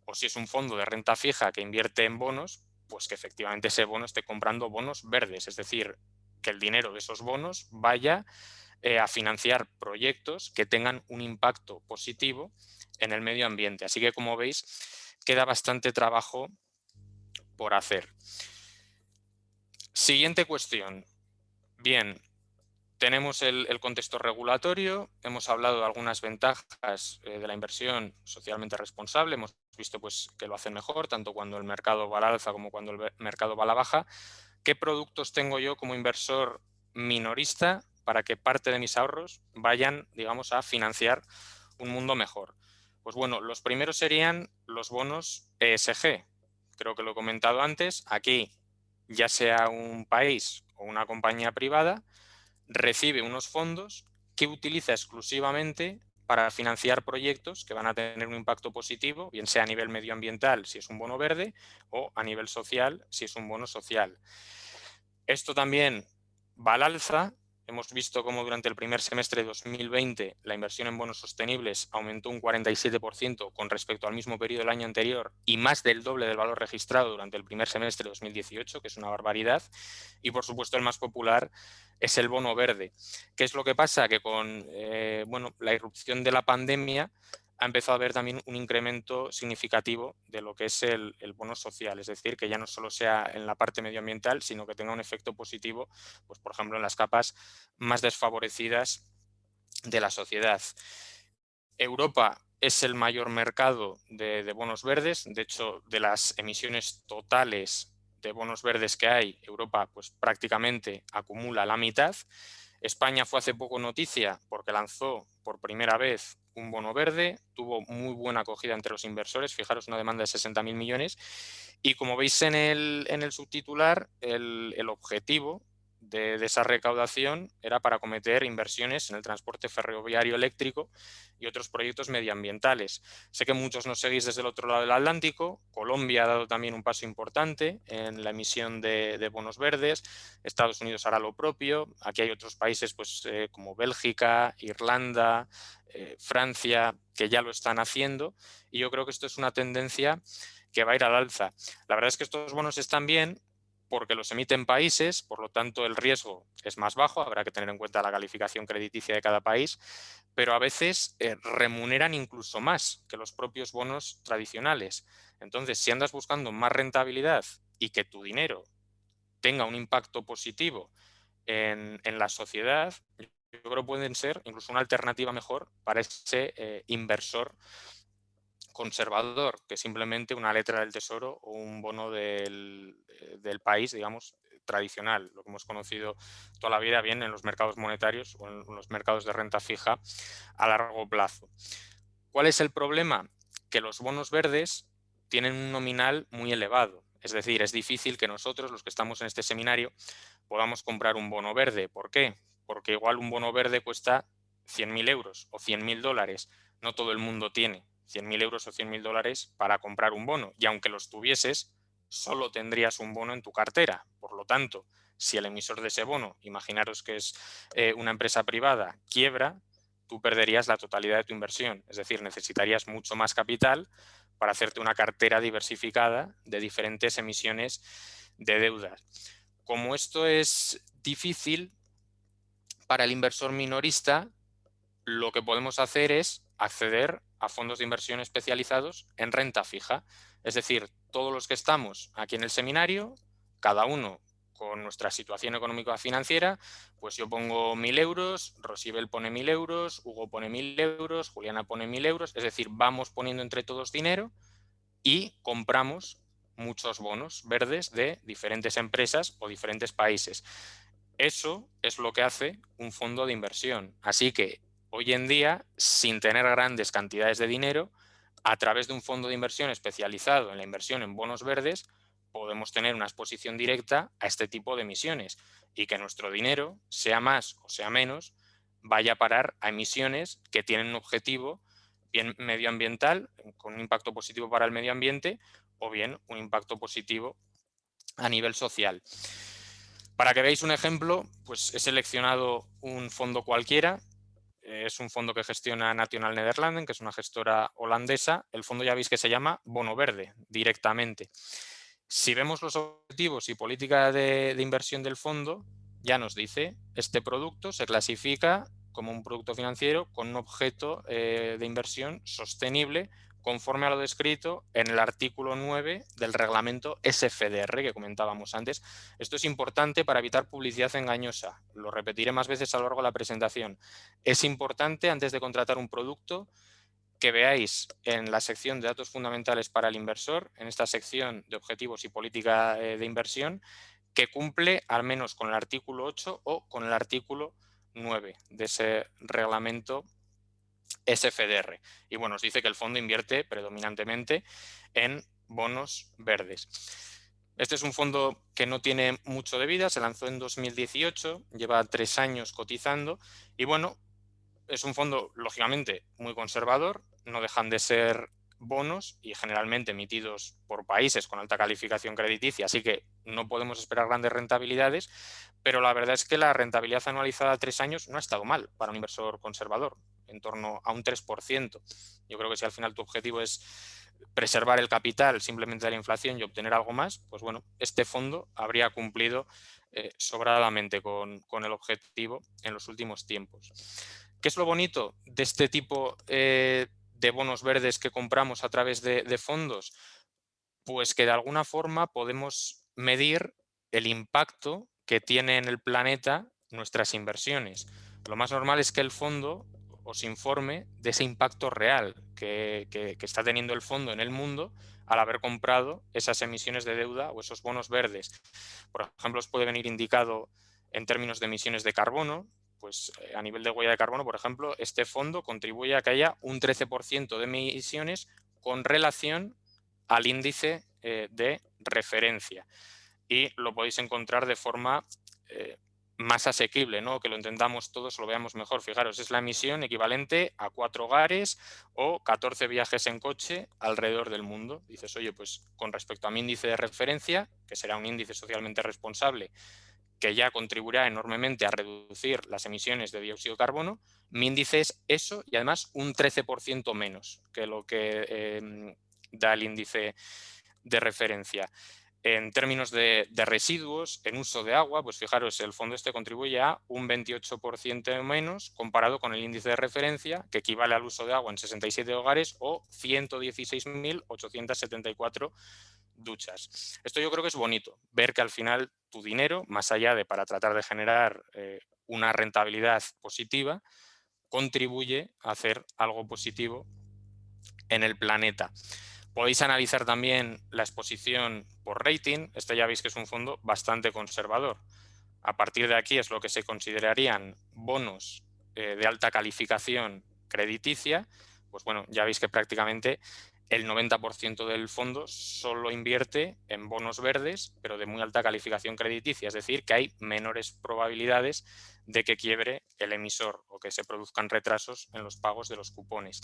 S1: o si es un fondo de renta fija que invierte en bonos, pues que efectivamente ese bono esté comprando bonos verdes, es decir, que el dinero de esos bonos vaya eh, a financiar proyectos que tengan un impacto positivo en el medio ambiente. Así que, como veis, queda bastante trabajo por hacer. Siguiente cuestión. Bien, tenemos el, contexto regulatorio, hemos hablado de algunas ventajas eh, de la inversión socialmente responsable, hemos visto pues, que lo hacen mejor, tanto cuando el mercado va al alza como cuando el mercado va a la baja. ¿Qué productos tengo yo como inversor minorista para que parte de mis ahorros vayan, digamos, a financiar un mundo mejor? Pues bueno, los primeros serían los bonos ESG. Creo que lo he comentado antes. Aquí, ya sea un país o una compañía privada, recibe unos fondos que utiliza exclusivamente para financiar proyectos que van a tener un impacto positivo, bien sea a nivel medioambiental si es un bono verde o a nivel social si es un bono social. Esto también va al alza. Hemos visto cómo durante el primer semestre de 2020 la inversión en bonos sostenibles aumentó un 47% con respecto al mismo periodo del año anterior y más del doble del valor registrado durante el primer semestre de 2018, que es una barbaridad. Y por supuesto el más popular es el bono verde. ¿Qué es lo que pasa? Que con eh, bueno, la irrupción de la pandemia ha empezado a haber también un incremento significativo de lo que es el, bono social, es decir, que ya no solo sea en la parte medioambiental, sino que tenga un efecto positivo, pues por ejemplo, en las capas más desfavorecidas de la sociedad. Europa es el mayor mercado de, de bonos verdes, de hecho, de las emisiones totales de bonos verdes que hay, Europa pues prácticamente acumula la mitad. España fue hace poco noticia porque lanzó por primera vez un bono verde, tuvo muy buena acogida entre los inversores, fijaros una demanda de 60.000 millones y como veis en el, en el subtitular, el, el, objetivo de, esa recaudación era para cometer inversiones en el transporte ferroviario eléctrico y otros proyectos medioambientales. Sé que muchos nos seguís desde el otro lado del Atlántico. Colombia ha dado también un paso importante en la emisión de, bonos verdes. Estados Unidos hará lo propio. Aquí hay otros países pues, eh, como Bélgica, Irlanda, eh, Francia, que ya lo están haciendo. Y yo creo que esto es una tendencia que va a ir al alza. La verdad es que estos bonos están bien porque los emiten países, por lo tanto el riesgo es más bajo, habrá que tener en cuenta la calificación crediticia de cada país, pero a veces eh, remuneran incluso más que los propios bonos tradicionales. Entonces, si andas buscando más rentabilidad y que tu dinero tenga un impacto positivo en, la sociedad, yo creo que pueden ser incluso una alternativa mejor para ese eh, inversor conservador que simplemente una letra del tesoro o un bono del, del, país, digamos, tradicional, lo que hemos conocido toda la vida bien en los mercados monetarios o en los mercados de renta fija a largo plazo. ¿Cuál es el problema? Que los bonos verdes tienen un nominal muy elevado. Es decir, es difícil que nosotros, los que estamos en este seminario, podamos comprar un bono verde. ¿Por qué? Porque igual un bono verde cuesta 100.000 euros o 100.000 dólares. No todo el mundo tiene 100.000 euros o 100.000 dólares para comprar un bono. Y aunque los tuvieses, solo tendrías un bono en tu cartera. Por lo tanto, si el emisor de ese bono, imaginaros que es eh, una empresa privada, quiebra, tú perderías la totalidad de tu inversión. Es decir, necesitarías mucho más capital para hacerte una cartera diversificada de diferentes emisiones de deudas. Como esto es difícil para el inversor minorista, lo que podemos hacer es acceder a fondos de inversión especializados en renta fija. Es decir, todos los que estamos aquí en el seminario, cada uno con nuestra situación económica financiera, pues yo pongo mil euros, Rosibel pone mil euros, Hugo pone mil euros, Juliana pone mil euros, es decir, vamos poniendo entre todos dinero y compramos muchos bonos verdes de diferentes empresas o diferentes países. Eso es lo que hace un fondo de inversión. Así que hoy en día, sin tener grandes cantidades de dinero, a través de un fondo de inversión especializado en la inversión en bonos verdes, podemos tener una exposición directa a este tipo de emisiones y que nuestro dinero, sea más o sea menos, vaya a parar a emisiones que tienen un objetivo bien medioambiental, con un impacto positivo para el medio ambiente, o bien un impacto positivo a nivel social. Para que veáis un ejemplo, pues he seleccionado un fondo cualquiera, es un fondo que gestiona National Nederlanden, que es una gestora holandesa. El fondo ya veis que se llama Bono Verde directamente. Si vemos los objetivos y política de, inversión del fondo, ya nos dice, este producto se clasifica como un producto financiero con un objeto eh, de inversión sostenible conforme a lo descrito en el artículo 9 del reglamento SFDR que comentábamos antes. Esto es importante para evitar publicidad engañosa. Lo repetiré más veces a lo largo de la presentación. Es importante, antes de contratar un producto, que veáis en la sección de datos fundamentales para el inversor, en esta sección de objetivos y política eh, de inversión, que cumple al menos con el artículo 8 o con el artículo 9 de ese reglamento SFDR. Y bueno, nos dice que el fondo invierte predominantemente en bonos verdes. Este es un fondo que no tiene mucho de vida, se lanzó en 2018, lleva tres años cotizando y bueno, es un fondo lógicamente muy conservador, no dejan de ser bonos y generalmente emitidos por países con alta calificación crediticia, así que no podemos esperar grandes rentabilidades, pero la verdad es que la rentabilidad anualizada a tres años no ha estado mal para un inversor conservador en torno a un 3%. Yo creo que si al final tu objetivo es preservar el capital simplemente de la inflación y obtener algo más, pues bueno, este fondo habría cumplido eh, sobradamente con, el objetivo en los últimos tiempos. ¿Qué es lo bonito de este tipo eh, de bonos verdes que compramos a través de, fondos? Pues que de alguna forma podemos medir el impacto que tiene en el planeta nuestras inversiones. Lo más normal es que el fondo os informe de ese impacto real que, está teniendo el fondo en el mundo al haber comprado esas emisiones de deuda o esos bonos verdes. Por ejemplo, os puede venir indicado en términos de emisiones de carbono, pues eh, a nivel de huella de carbono, por ejemplo, este fondo contribuye a que haya un 13% de emisiones con relación al índice eh, de referencia. Y lo podéis encontrar de forma eh, más asequible, ¿no? que lo entendamos todos, lo veamos mejor. Fijaros, es la emisión equivalente a cuatro hogares o 14 viajes en coche alrededor del mundo. Dices, oye, pues con respecto a mi índice de referencia, que será un índice socialmente responsable, que ya contribuirá enormemente a reducir las emisiones de dióxido de carbono, mi índice es eso y además un 13% menos que lo que em, da el índice de referencia. En términos de, residuos, en uso de agua, pues fijaros, el fondo este contribuye a un 28% menos comparado con el índice de referencia, que equivale al uso de agua en 67 hogares o 116.874 duchas. Esto yo creo que es bonito, ver que al final tu dinero, más allá de para tratar de generar eh, una rentabilidad positiva, contribuye a hacer algo positivo en el planeta. Podéis analizar también la exposición por rating. Este ya veis que es un fondo bastante conservador. A partir de aquí es lo que se considerarían bonos eh, de alta calificación crediticia. Pues bueno, ya veis que prácticamente el 90% del fondo solo invierte en bonos verdes, pero de muy alta calificación crediticia, es decir, que hay menores probabilidades de que quiebre el emisor o que se produzcan retrasos en los pagos de los cupones.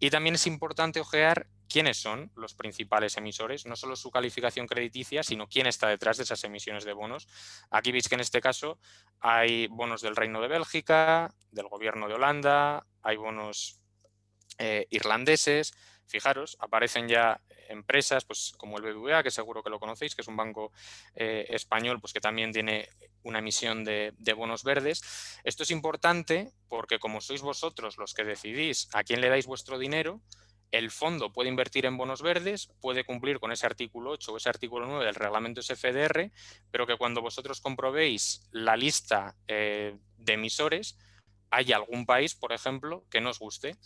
S1: Y también es importante ojear quiénes son los principales emisores, no solo su calificación crediticia, sino quién está detrás de esas emisiones de bonos. Aquí veis que en este caso hay bonos del Reino de Bélgica, del Gobierno de Holanda, hay bonos eh, irlandeses, Fijaros, aparecen ya empresas pues, como el BBVA, que seguro que lo conocéis, que es un banco eh, español pues, que también tiene una emisión de, bonos verdes. Esto es importante porque como sois vosotros los que decidís a quién le dais vuestro dinero, el fondo puede invertir en bonos verdes, puede cumplir con ese artículo 8 o ese artículo 9 del reglamento SFDR, pero que cuando vosotros comprobéis la lista eh, de emisores, hay algún país, por ejemplo, que no os guste.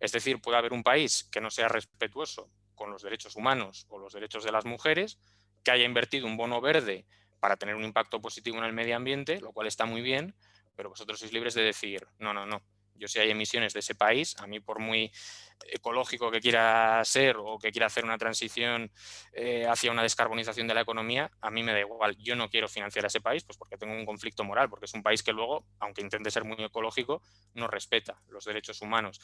S1: Es decir, puede haber un país que no sea respetuoso con los derechos humanos o los derechos de las mujeres, que haya invertido un bono verde para tener un impacto positivo en el medio ambiente, lo cual está muy bien, pero vosotros sois libres de decir, no, no, no, yo si hay emisiones de ese país, a mí por muy ecológico que quiera ser o que quiera hacer una transición eh, hacia una descarbonización de la economía, a mí me da igual. Yo no quiero financiar a ese país pues porque tengo un conflicto moral, porque es un país que luego, aunque intente ser muy ecológico, no respeta los derechos humanos.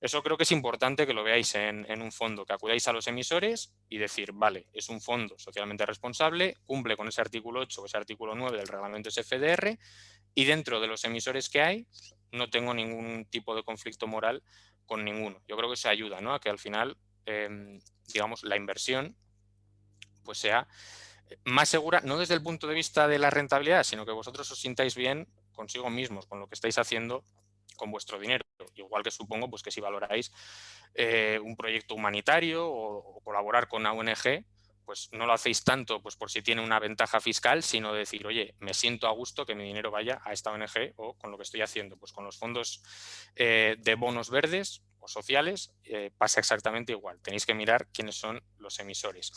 S1: Eso creo que es importante que lo veáis en, en un fondo, que acudáis a los emisores y decir, vale, es un fondo socialmente responsable, cumple con ese artículo 8 o ese artículo 9 del reglamento SFDR y dentro de los emisores que hay, no tengo ningún tipo de conflicto moral con ninguno. Yo creo que se ayuda ¿no? a que al final, em, digamos, la inversión pues sea más segura, no desde el punto de vista de la rentabilidad, sino que vosotros os sintáis bien consigo mismos, con lo que estáis haciendo con vuestro dinero. Igual que supongo pues, que si valoráis eh, un proyecto humanitario o, o, colaborar con una ONG, pues no lo hacéis tanto pues por si tiene una ventaja fiscal, sino decir, oye, me siento a gusto que mi dinero vaya a esta ONG o con lo que estoy haciendo. Pues con los fondos eh, de bonos verdes o sociales eh, pasa exactamente igual. Tenéis que mirar quiénes son los emisores.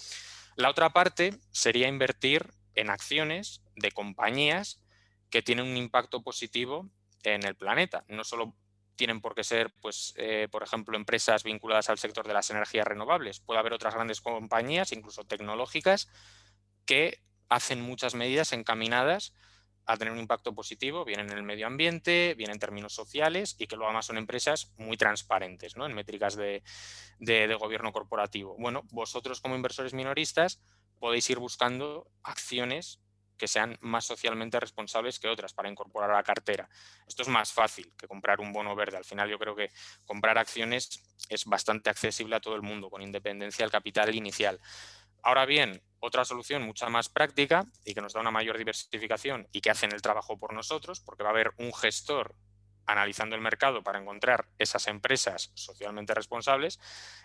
S1: La otra parte sería invertir en acciones de compañías que tienen un impacto positivo en el planeta. No solo tienen por qué ser, pues, eh, por ejemplo, empresas vinculadas al sector de las energías renovables. Puede haber otras grandes compañías, incluso tecnológicas, que hacen muchas medidas encaminadas a tener un impacto positivo, bien en el medio ambiente, bien en términos sociales y que luego además son empresas muy transparentes ¿no? en métricas de, de gobierno corporativo. Bueno, vosotros como inversores minoristas podéis ir buscando acciones que sean más socialmente responsables que otras para incorporar a la cartera. Esto es más fácil que comprar un bono verde. Al final yo creo que comprar acciones es bastante accesible a todo el mundo, con independencia del capital inicial. Ahora bien, otra solución mucha más práctica y que nos da una mayor diversificación y que hacen el trabajo por nosotros, porque va a haber un gestor analizando el mercado para encontrar esas empresas socialmente responsables,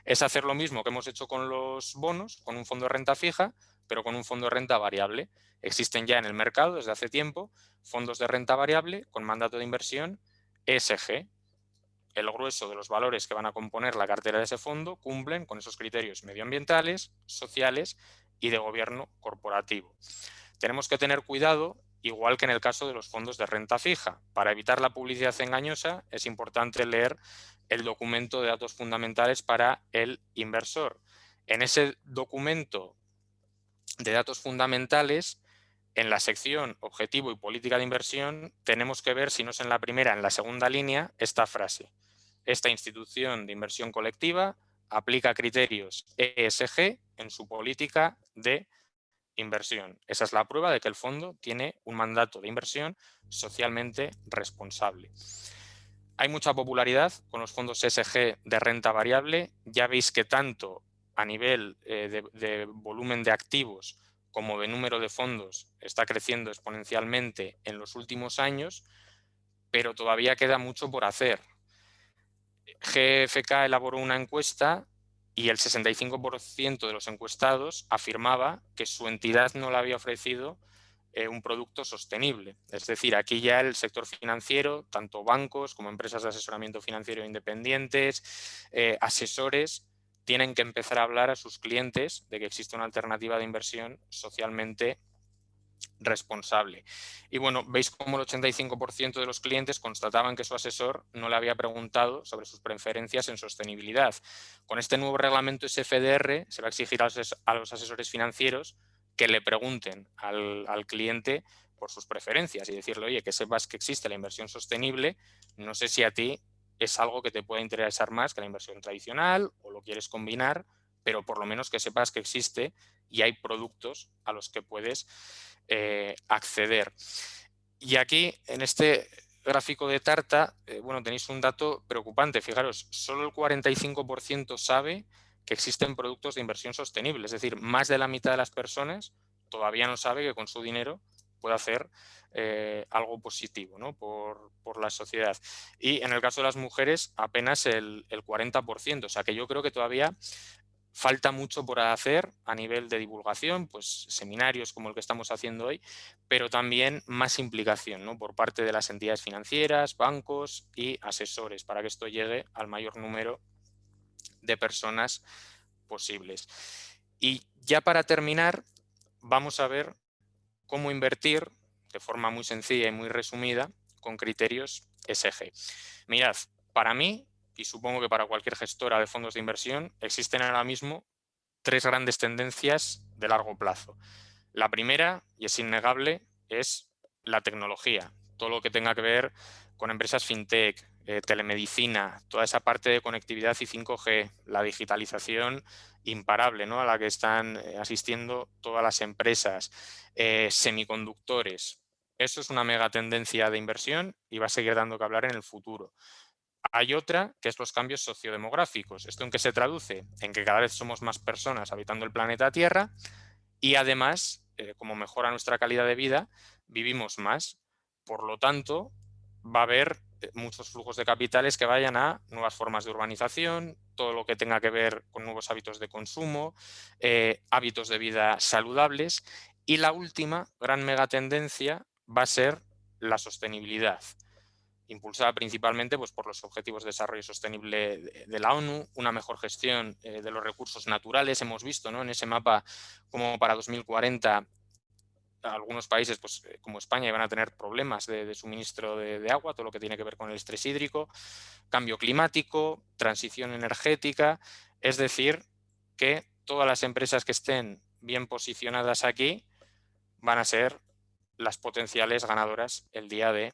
S1: es hacer lo mismo que hemos hecho con los bonos, con un fondo de renta fija, pero con un fondo de renta variable. Existen ya en el mercado desde hace tiempo fondos de renta variable con mandato de inversión ESG. El grueso de los valores que van a componer la cartera de ese fondo cumplen con esos criterios medioambientales, sociales y de gobierno corporativo. Tenemos que tener cuidado, igual que en el caso de los fondos de renta fija. Para evitar la publicidad engañosa es importante leer el documento de datos fundamentales para el inversor. En ese documento de datos fundamentales en la sección objetivo y política de inversión tenemos que ver, si no es en la primera, en la segunda línea, esta frase. Esta institución de inversión colectiva aplica criterios ESG en su política de inversión. Esa es la prueba de que el fondo tiene un mandato de inversión socialmente responsable. Hay mucha popularidad con los fondos ESG de renta variable. Ya veis que tanto a nivel eh, de, volumen de activos como de número de fondos está creciendo exponencialmente en los últimos años, pero todavía queda mucho por hacer. GFK elaboró una encuesta y el 65% de los encuestados afirmaba que su entidad no le había ofrecido eh, un producto sostenible. Es decir, aquí ya el sector financiero, tanto bancos como empresas de asesoramiento financiero independientes, eh, asesores, tienen que empezar a hablar a sus clientes de que existe una alternativa de inversión socialmente responsable. Y bueno, veis cómo el 85% de los clientes constataban que su asesor no le había preguntado sobre sus preferencias en sostenibilidad. Con este nuevo reglamento SFDR se va a exigir a los asesores financieros que le pregunten al, al cliente por sus preferencias y decirle, oye, que sepas que existe la inversión sostenible, no sé si a ti es algo que te puede interesar más que la inversión tradicional o lo quieres combinar, pero por lo menos que sepas que existe y hay productos a los que puedes eh, acceder. Y aquí, en este gráfico de Tarta, eh, bueno, tenéis un dato preocupante. Fijaros, solo el 45% sabe que existen productos de inversión sostenible. Es decir, más de la mitad de las personas todavía no sabe que con su dinero puede hacer eh, algo positivo ¿no? por, por, la sociedad. Y en el caso de las mujeres, apenas el, el 40%. O sea que yo creo que todavía Falta mucho por hacer a nivel de divulgación, pues seminarios como el que estamos haciendo hoy, pero también más implicación ¿no? por parte de las entidades financieras, bancos y asesores para que esto llegue al mayor número de personas posibles. Y ya para terminar, vamos a ver cómo invertir de forma muy sencilla y muy resumida con criterios SG. Mirad, para mí y supongo que para cualquier gestora de fondos de inversión, existen ahora mismo tres grandes tendencias de largo plazo. La primera, y es innegable, es la tecnología. Todo lo que tenga que ver con empresas fintech, eh, telemedicina, toda esa parte de conectividad y 5G, la digitalización imparable ¿no? a la que están eh, asistiendo todas las empresas, eh, semiconductores. Eso es una mega tendencia de inversión y va a seguir dando que hablar en el futuro. Hay otra que es los cambios sociodemográficos. ¿Esto en qué se traduce? En que cada vez somos más personas habitando el planeta Tierra y además, eh, como mejora nuestra calidad de vida, vivimos más. Por lo tanto, va a haber muchos flujos de capitales que vayan a nuevas formas de urbanización, todo lo que tenga que ver con nuevos hábitos de consumo, eh, hábitos de vida saludables y la última gran megatendencia va a ser la sostenibilidad impulsada principalmente pues, por los Objetivos de Desarrollo Sostenible de, la ONU, una mejor gestión eh, de los recursos naturales. Hemos visto ¿no? en ese mapa como para 2040 algunos países pues, eh, como España van a tener problemas de, suministro de, de, agua, todo lo que tiene que ver con el estrés hídrico, cambio climático, transición energética, es decir, que todas las empresas que estén bien posicionadas aquí van a ser las potenciales ganadoras el día de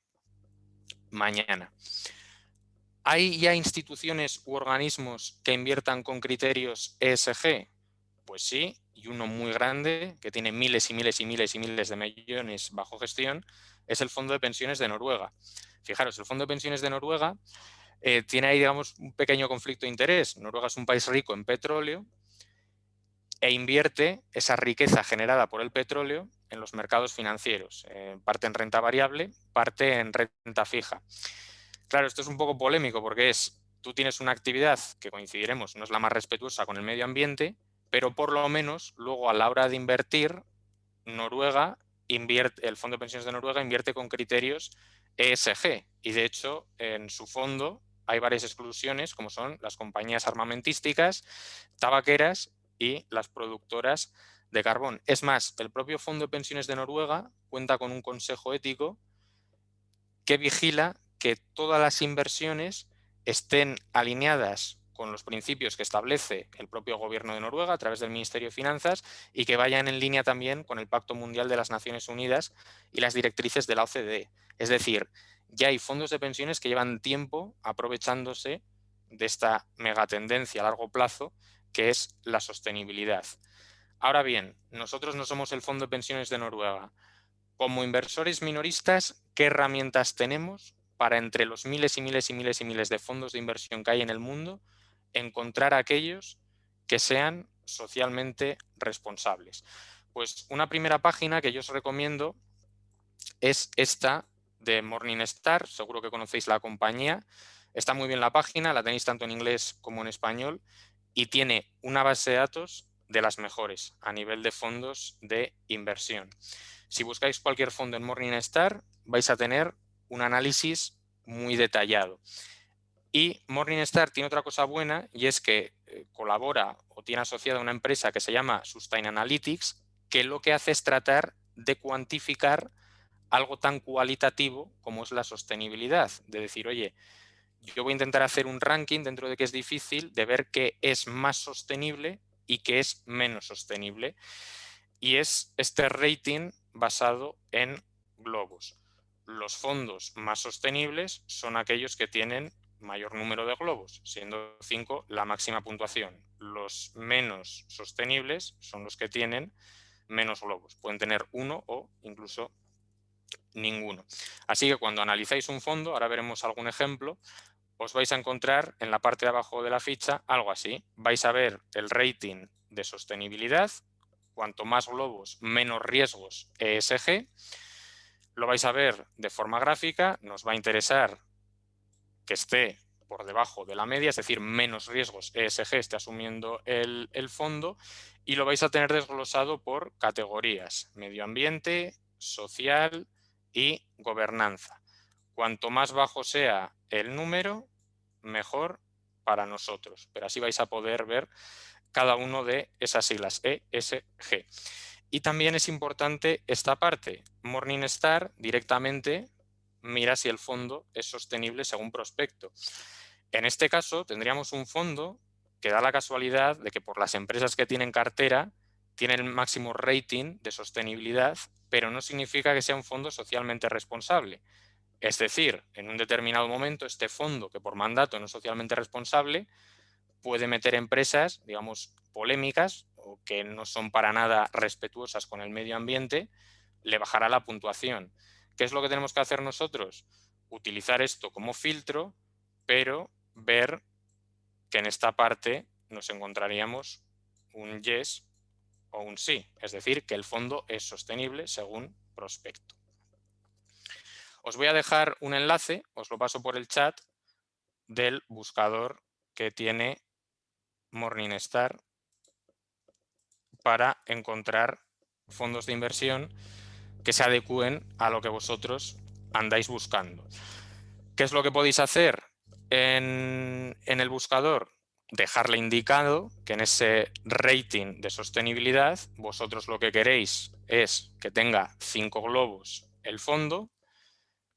S1: mañana. ¿Hay ya instituciones u organismos que inviertan con criterios ESG? Pues sí, y uno muy grande, que tiene miles y miles y miles y miles de millones bajo gestión, es el Fondo de Pensiones de Noruega. Fijaros, el Fondo de Pensiones de Noruega eh, tiene ahí, digamos, un pequeño conflicto de interés. Noruega es un país rico en petróleo e invierte esa riqueza generada por el petróleo en los mercados financieros, eh, parte en renta variable, parte en renta fija. Claro, esto es un poco polémico porque es, tú tienes una actividad que coincidiremos, no es la más respetuosa con el medio ambiente, pero por lo menos luego a la hora de invertir, Noruega invierte, el Fondo de Pensiones de Noruega invierte con criterios ESG y de hecho en su fondo hay varias exclusiones como son las compañías armamentísticas, tabaqueras y las productoras de carbón. Es más, el propio Fondo de Pensiones de Noruega cuenta con un consejo ético que vigila que todas las inversiones estén alineadas con los principios que establece el propio gobierno de Noruega a través del Ministerio de Finanzas y que vayan en línea también con el Pacto Mundial de las Naciones Unidas y las directrices de la OCDE. Es decir, ya hay fondos de pensiones que llevan tiempo aprovechándose de esta megatendencia a largo plazo que es la sostenibilidad. Ahora bien, nosotros no somos el Fondo de Pensiones de Noruega. Como inversores minoristas, ¿qué herramientas tenemos para entre los miles y miles y miles y miles de fondos de inversión que hay en el mundo, encontrar aquellos que sean socialmente responsables? Pues una primera página que yo os recomiendo es esta de Morningstar, seguro que conocéis la compañía. Está muy bien la página, la tenéis tanto en inglés como en español y tiene una base de datos de las mejores a nivel de fondos de inversión. Si buscáis cualquier fondo en Morningstar, vais a tener un análisis muy detallado. Y Morningstar tiene otra cosa buena y es que eh, colabora o tiene asociada una empresa que se llama Sustain Analytics, que lo que hace es tratar de cuantificar algo tan cualitativo como es la sostenibilidad. De decir, oye, yo voy a intentar hacer un ranking dentro de que es difícil de ver qué es más sostenible y qué es menos sostenible. Y es este rating basado en globos. Los fondos más sostenibles son aquellos que tienen mayor número de globos, siendo 5 la máxima puntuación. Los menos sostenibles son los que tienen menos globos. Pueden tener uno o incluso ninguno. Así que cuando analizáis un fondo, ahora veremos algún ejemplo, os vais a encontrar en la parte de abajo de la ficha algo así. Vais a ver el rating de sostenibilidad, cuanto más globos, menos riesgos ESG. Lo vais a ver de forma gráfica, nos va a interesar que esté por debajo de la media, es decir, menos riesgos ESG esté asumiendo el, el fondo y lo vais a tener desglosado por categorías, medio ambiente, social y gobernanza. Cuanto más bajo sea el número, mejor para nosotros. Pero así vais a poder ver cada uno de esas siglas, E, S, G. Y también es importante esta parte. Morningstar directamente mira si el fondo es sostenible según prospecto. En este caso tendríamos un fondo que da la casualidad de que por las empresas que tienen cartera tiene el máximo rating de sostenibilidad, pero no significa que sea un fondo socialmente responsable. Es decir, en un determinado momento este fondo, que por mandato no es socialmente responsable, puede meter empresas, digamos, polémicas o que no son para nada respetuosas con el medio ambiente, le bajará la puntuación. ¿Qué es lo que tenemos que hacer nosotros? Utilizar esto como filtro, pero ver que en esta parte nos encontraríamos un yes o un sí, es decir, que el fondo es sostenible según prospecto. Os voy a dejar un enlace, os lo paso por el chat, del buscador que tiene Morningstar para encontrar fondos de inversión que se adecúen a lo que vosotros andáis buscando. ¿Qué es lo que podéis hacer en, el buscador? Dejarle indicado que en ese rating de sostenibilidad vosotros lo que queréis es que tenga cinco globos el fondo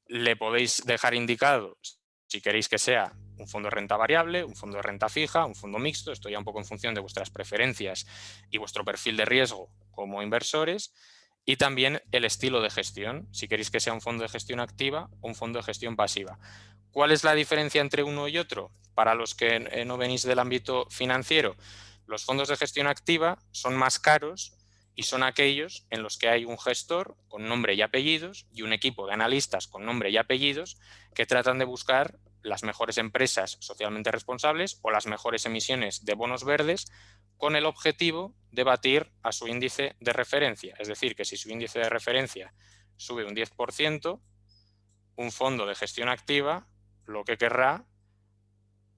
S1: le podéis dejar indicado si queréis que sea un fondo de renta variable, un fondo de renta fija, un fondo mixto, esto ya un poco en función de vuestras preferencias y vuestro perfil de riesgo como inversores, y también el estilo de gestión, si queréis que sea un fondo de gestión activa o un fondo de gestión pasiva. ¿Cuál es la diferencia entre uno y otro? Para los que eh, no venís del ámbito financiero, los fondos de gestión activa son más caros y son aquellos en los que hay un gestor con nombre y apellidos y un equipo de analistas con nombre y apellidos que tratan de buscar las mejores empresas socialmente responsables o las mejores emisiones de bonos verdes con el objetivo de batir a su índice de referencia. Es decir, que si su índice de referencia sube un 10%, un fondo de gestión activa lo que querrá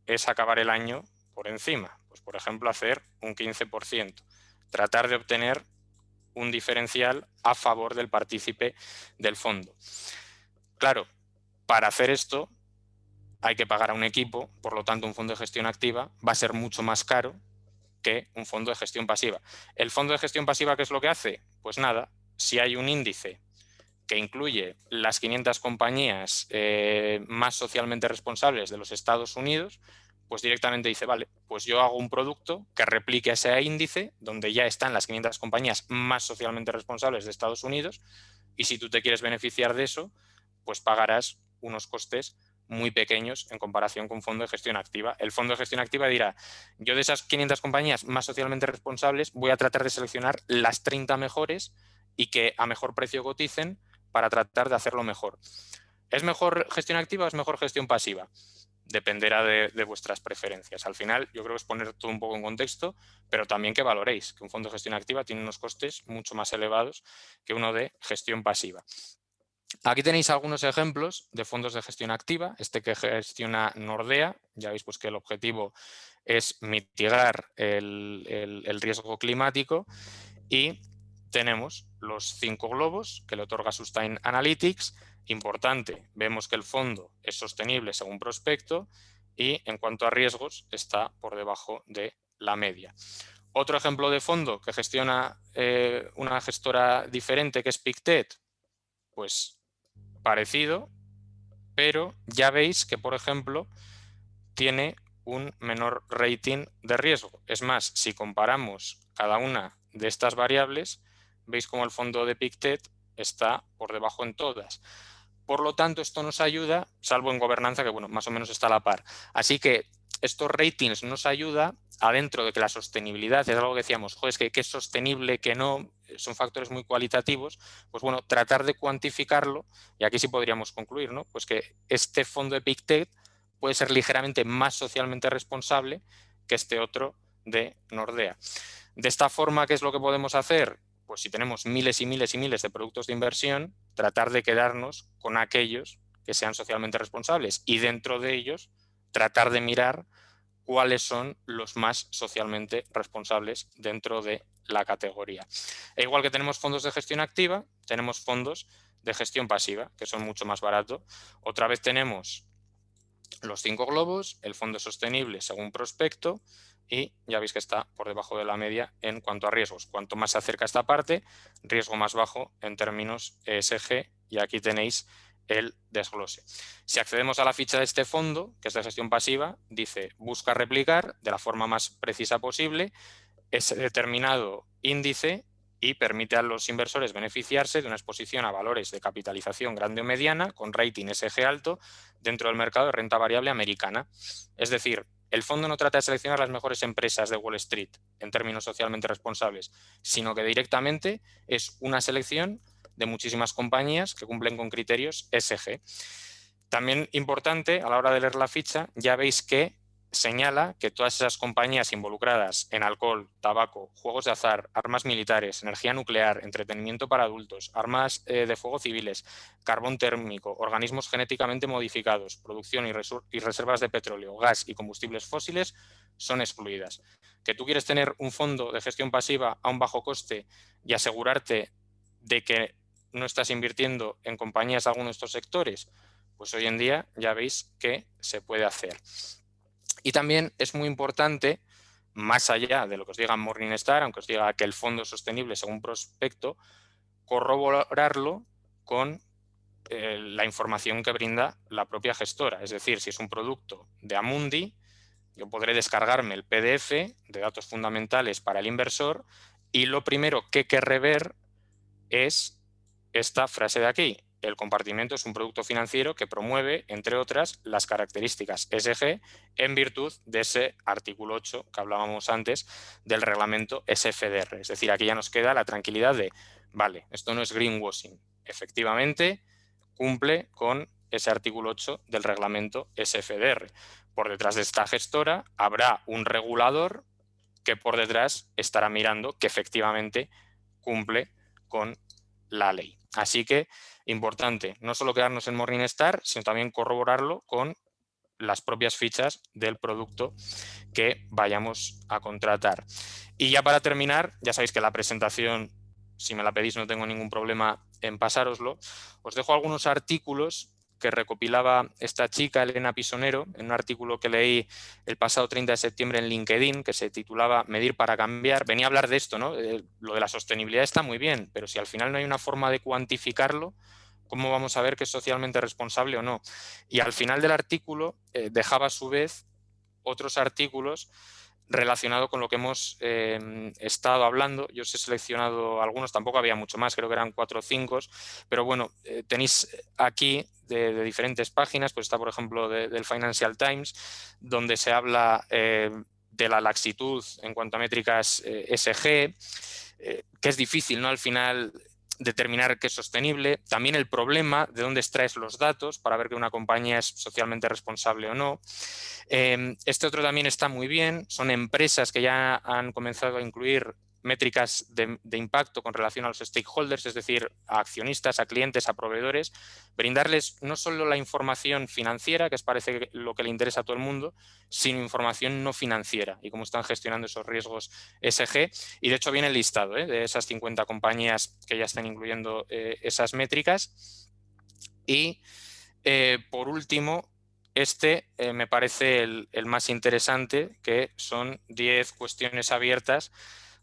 S1: es acabar el año por encima. Pues, por ejemplo, hacer un 15%. Tratar de obtener un diferencial a favor del partícipe del fondo. Claro, para hacer esto hay que pagar a un equipo, por lo tanto un fondo de gestión activa va a ser mucho más caro que un fondo de gestión pasiva. ¿El fondo de gestión pasiva qué es lo que hace? Pues nada, si hay un índice que incluye las 500 compañías eh, más socialmente responsables de los Estados Unidos, pues directamente dice, vale, pues yo hago un producto que replique ese índice donde ya están las 500 compañías más socialmente responsables de Estados Unidos y si tú te quieres beneficiar de eso, pues pagarás unos costes muy pequeños en comparación con un fondo de gestión activa. El fondo de gestión activa dirá, yo de esas 500 compañías más socialmente responsables voy a tratar de seleccionar las 30 mejores y que a mejor precio coticen para tratar de hacerlo mejor. ¿Es mejor gestión activa o es mejor gestión pasiva? Dependerá de, de, vuestras preferencias. Al final, yo creo que es poner todo un poco en contexto, pero también que valoréis que un fondo de gestión activa tiene unos costes mucho más elevados que uno de gestión pasiva. Aquí tenéis algunos ejemplos de fondos de gestión activa. Este que gestiona Nordea, ya veis pues que el objetivo es mitigar el, riesgo climático y tenemos los cinco globos que le otorga Sustain Analytics. Importante, vemos que el fondo es sostenible según prospecto y en cuanto a riesgos está por debajo de la media. Otro ejemplo de fondo que gestiona eh, una gestora diferente que es Pictet, pues parecido, pero ya veis que, por ejemplo, tiene un menor rating de riesgo. Es más, si comparamos cada una de estas variables, veis como el fondo de Pictet está por debajo en todas. Por lo tanto, esto nos ayuda, salvo en gobernanza, que bueno, más o menos está a la par. Así que estos ratings nos ayuda adentro de que la sostenibilidad es algo que decíamos, joder, es que, que es sostenible, que no, son factores muy cualitativos, pues bueno, tratar de cuantificarlo, y aquí sí podríamos concluir, ¿no? Pues que este fondo de PICTED puede ser ligeramente más socialmente responsable que este otro de Nordea. De esta forma, ¿qué es lo que podemos hacer? Pues si tenemos miles y miles y miles de productos de inversión, tratar de quedarnos con aquellos que sean socialmente responsables y dentro de ellos tratar de mirar cuáles son los más socialmente responsables dentro de la categoría. E igual que tenemos fondos de gestión activa, tenemos fondos de gestión pasiva, que son mucho más baratos. Otra vez tenemos los cinco globos, el fondo sostenible según prospecto y ya veis que está por debajo de la media en cuanto a riesgos. Cuanto más se acerca esta parte, riesgo más bajo en términos ESG y aquí tenéis el desglose. Si accedemos a la ficha de este fondo, que es de gestión pasiva, dice busca replicar de la forma más precisa posible ese determinado índice y permite a los inversores beneficiarse de una exposición a valores de capitalización grande o mediana con rating SG alto dentro del mercado de renta variable americana. Es decir, el fondo no trata de seleccionar las mejores empresas de Wall Street en términos socialmente responsables, sino que directamente es una selección de muchísimas compañías que cumplen con criterios SG. También importante, a la hora de leer la ficha, ya veis que señala que todas esas compañías involucradas en alcohol, tabaco, juegos de azar, armas militares, energía nuclear, entretenimiento para adultos, armas eh, de fuego civiles, carbón térmico, organismos genéticamente modificados, producción y, y reservas de petróleo, gas y combustibles fósiles son excluidas. Que tú quieres tener un fondo de gestión pasiva a un bajo coste y asegurarte de que no estás invirtiendo en compañías de alguno de estos sectores, pues hoy en día ya veis que se puede hacer. Y también es muy importante, más allá de lo que os diga Morningstar, aunque os diga que el fondo es sostenible según prospecto, corroborarlo con eh, la información que brinda la propia gestora. Es decir, si es un producto de Amundi, yo podré descargarme el PDF de datos fundamentales para el inversor y lo primero que querré ver es esta frase de aquí el compartimiento es un producto financiero que promueve, entre otras, las características SG en virtud de ese artículo 8 que hablábamos antes del reglamento SFDR. Es decir, aquí ya nos queda la tranquilidad de, vale, esto no es greenwashing. Efectivamente, cumple con ese artículo 8 del reglamento SFDR. Por detrás de esta gestora habrá un regulador que por detrás estará mirando que efectivamente cumple con la ley. Así que importante, no solo quedarnos en Morningstar, sino también corroborarlo con las propias fichas del producto que vayamos a contratar. Y ya para terminar, ya sabéis que la presentación, si me la pedís no tengo ningún problema en pasároslo, os dejo algunos artículos que recopilaba esta chica, Elena Pisonero, en un artículo que leí el pasado 30 de septiembre en LinkedIn, que se titulaba Medir para cambiar. Venía a hablar de esto, ¿no? Eh, lo de la sostenibilidad está muy bien, pero si al final no hay una forma de cuantificarlo, ¿cómo vamos a ver que es socialmente responsable o no? Y al final del artículo eh, dejaba a su vez otros artículos relacionado con lo que hemos em, estado hablando. Yo os he seleccionado algunos, tampoco había mucho más, creo que eran cuatro o cinco, pero bueno, eh, tenéis aquí de, diferentes páginas, pues está por ejemplo del Financial Times, donde se habla eh, de la laxitud en cuanto a métricas eh, SG, que es difícil, ¿no? Al final determinar qué es sostenible, también el problema de dónde extraes los datos para ver que una compañía es socialmente responsable o no. Em, este otro también está muy bien, son empresas que ya han comenzado a incluir métricas de, impacto con relación a los stakeholders, es decir, a accionistas, a clientes, a proveedores, brindarles no solo la información financiera, que es parece lo que le interesa a todo el mundo, sino información no financiera y cómo están gestionando esos riesgos SG. Y de hecho viene el listado ¿eh? de esas 50 compañías que ya están incluyendo eh, esas métricas. Y eh, por último, este me parece el, el más interesante, que son 10 cuestiones abiertas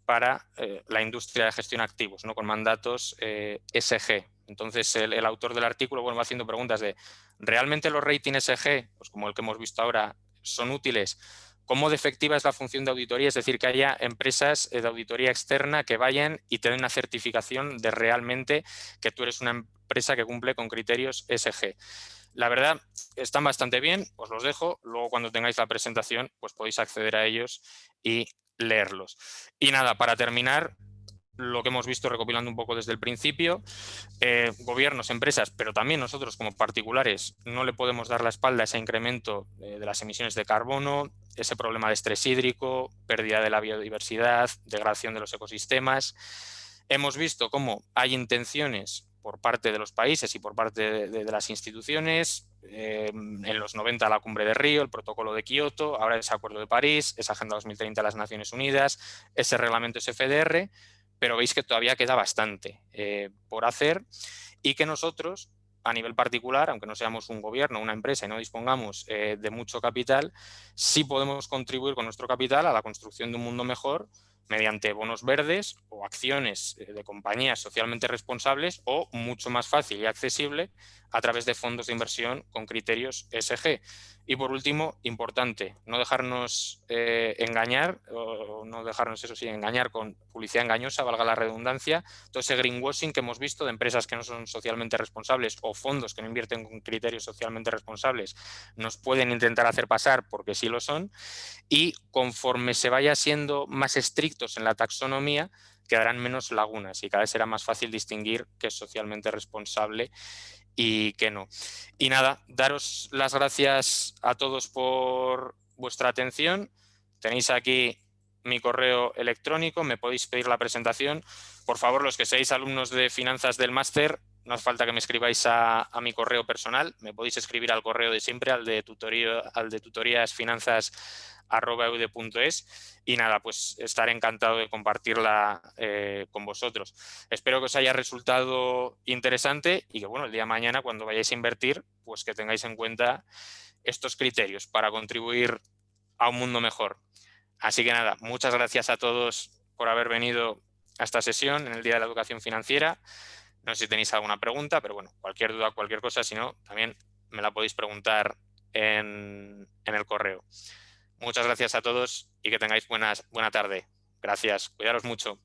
S1: para eh, la industria de gestión de activos, ¿no? con mandatos eh, SG. Entonces, el, autor del artículo bueno, va haciendo preguntas de, ¿realmente los ratings SG, pues como el que hemos visto ahora, son útiles? ¿Cómo de efectiva es la función de auditoría? Es decir, que haya empresas eh, de auditoría externa que vayan y te den una certificación de realmente que tú eres una empresa que cumple con criterios SG. La verdad, están bastante bien, os los dejo. Luego, cuando tengáis la presentación, pues podéis acceder a ellos y leerlos. Y nada, para terminar, lo que hemos visto recopilando un poco desde el principio, eh, gobiernos, empresas, pero también nosotros como particulares no le podemos dar la espalda a ese incremento eh, de las emisiones de carbono, ese problema de estrés hídrico, pérdida de la biodiversidad, degradación de los ecosistemas. Hemos visto cómo hay intenciones por parte de los países y por parte de, las instituciones, eh, en los 90 la cumbre de Río, el protocolo de Kioto, ahora ese acuerdo de París, esa Agenda 2030 de las Naciones Unidas, ese reglamento SFDR, pero veis que todavía queda bastante eh, por hacer y que nosotros, a nivel particular, aunque no seamos un gobierno, una empresa y no dispongamos eh, de mucho capital, sí podemos contribuir con nuestro capital a la construcción de un mundo mejor mediante bonos verdes o acciones eh, de compañías socialmente responsables o mucho más fácil y accesible a través de fondos de inversión con criterios SG. Y por último, importante, no dejarnos eh, engañar, o no dejarnos eso sí, engañar con publicidad engañosa, valga la redundancia, todo ese greenwashing que hemos visto de empresas que no son socialmente responsables o fondos que no invierten con criterios socialmente responsables, nos pueden intentar hacer pasar porque sí lo son, y conforme se vaya siendo más estrictos en la taxonomía, quedarán menos lagunas y cada vez será más fácil distinguir qué es socialmente responsable y que no. Y nada, daros las gracias a todos por vuestra atención. Tenéis aquí mi correo electrónico, me podéis pedir la presentación. Por favor, los que seáis alumnos de finanzas del máster, no hace falta que me escribáis a, mi correo personal, me podéis escribir al correo de siempre, al de, tutoría, al de tutoríasfinanzas.eud.es y nada, pues estaré encantado de compartirla eh, con vosotros. Espero que os haya resultado interesante y que bueno, el día mañana cuando vayáis a invertir, pues que tengáis en cuenta estos criterios para contribuir a un mundo mejor. Así que nada, muchas gracias a todos por haber venido a esta sesión en el Día de la Educación Financiera. No sé si tenéis alguna pregunta, pero bueno, cualquier duda, cualquier cosa, si no, también me la podéis preguntar en, el correo. Muchas gracias a todos y que tengáis buenas, buena tarde. Gracias. Cuidaros mucho.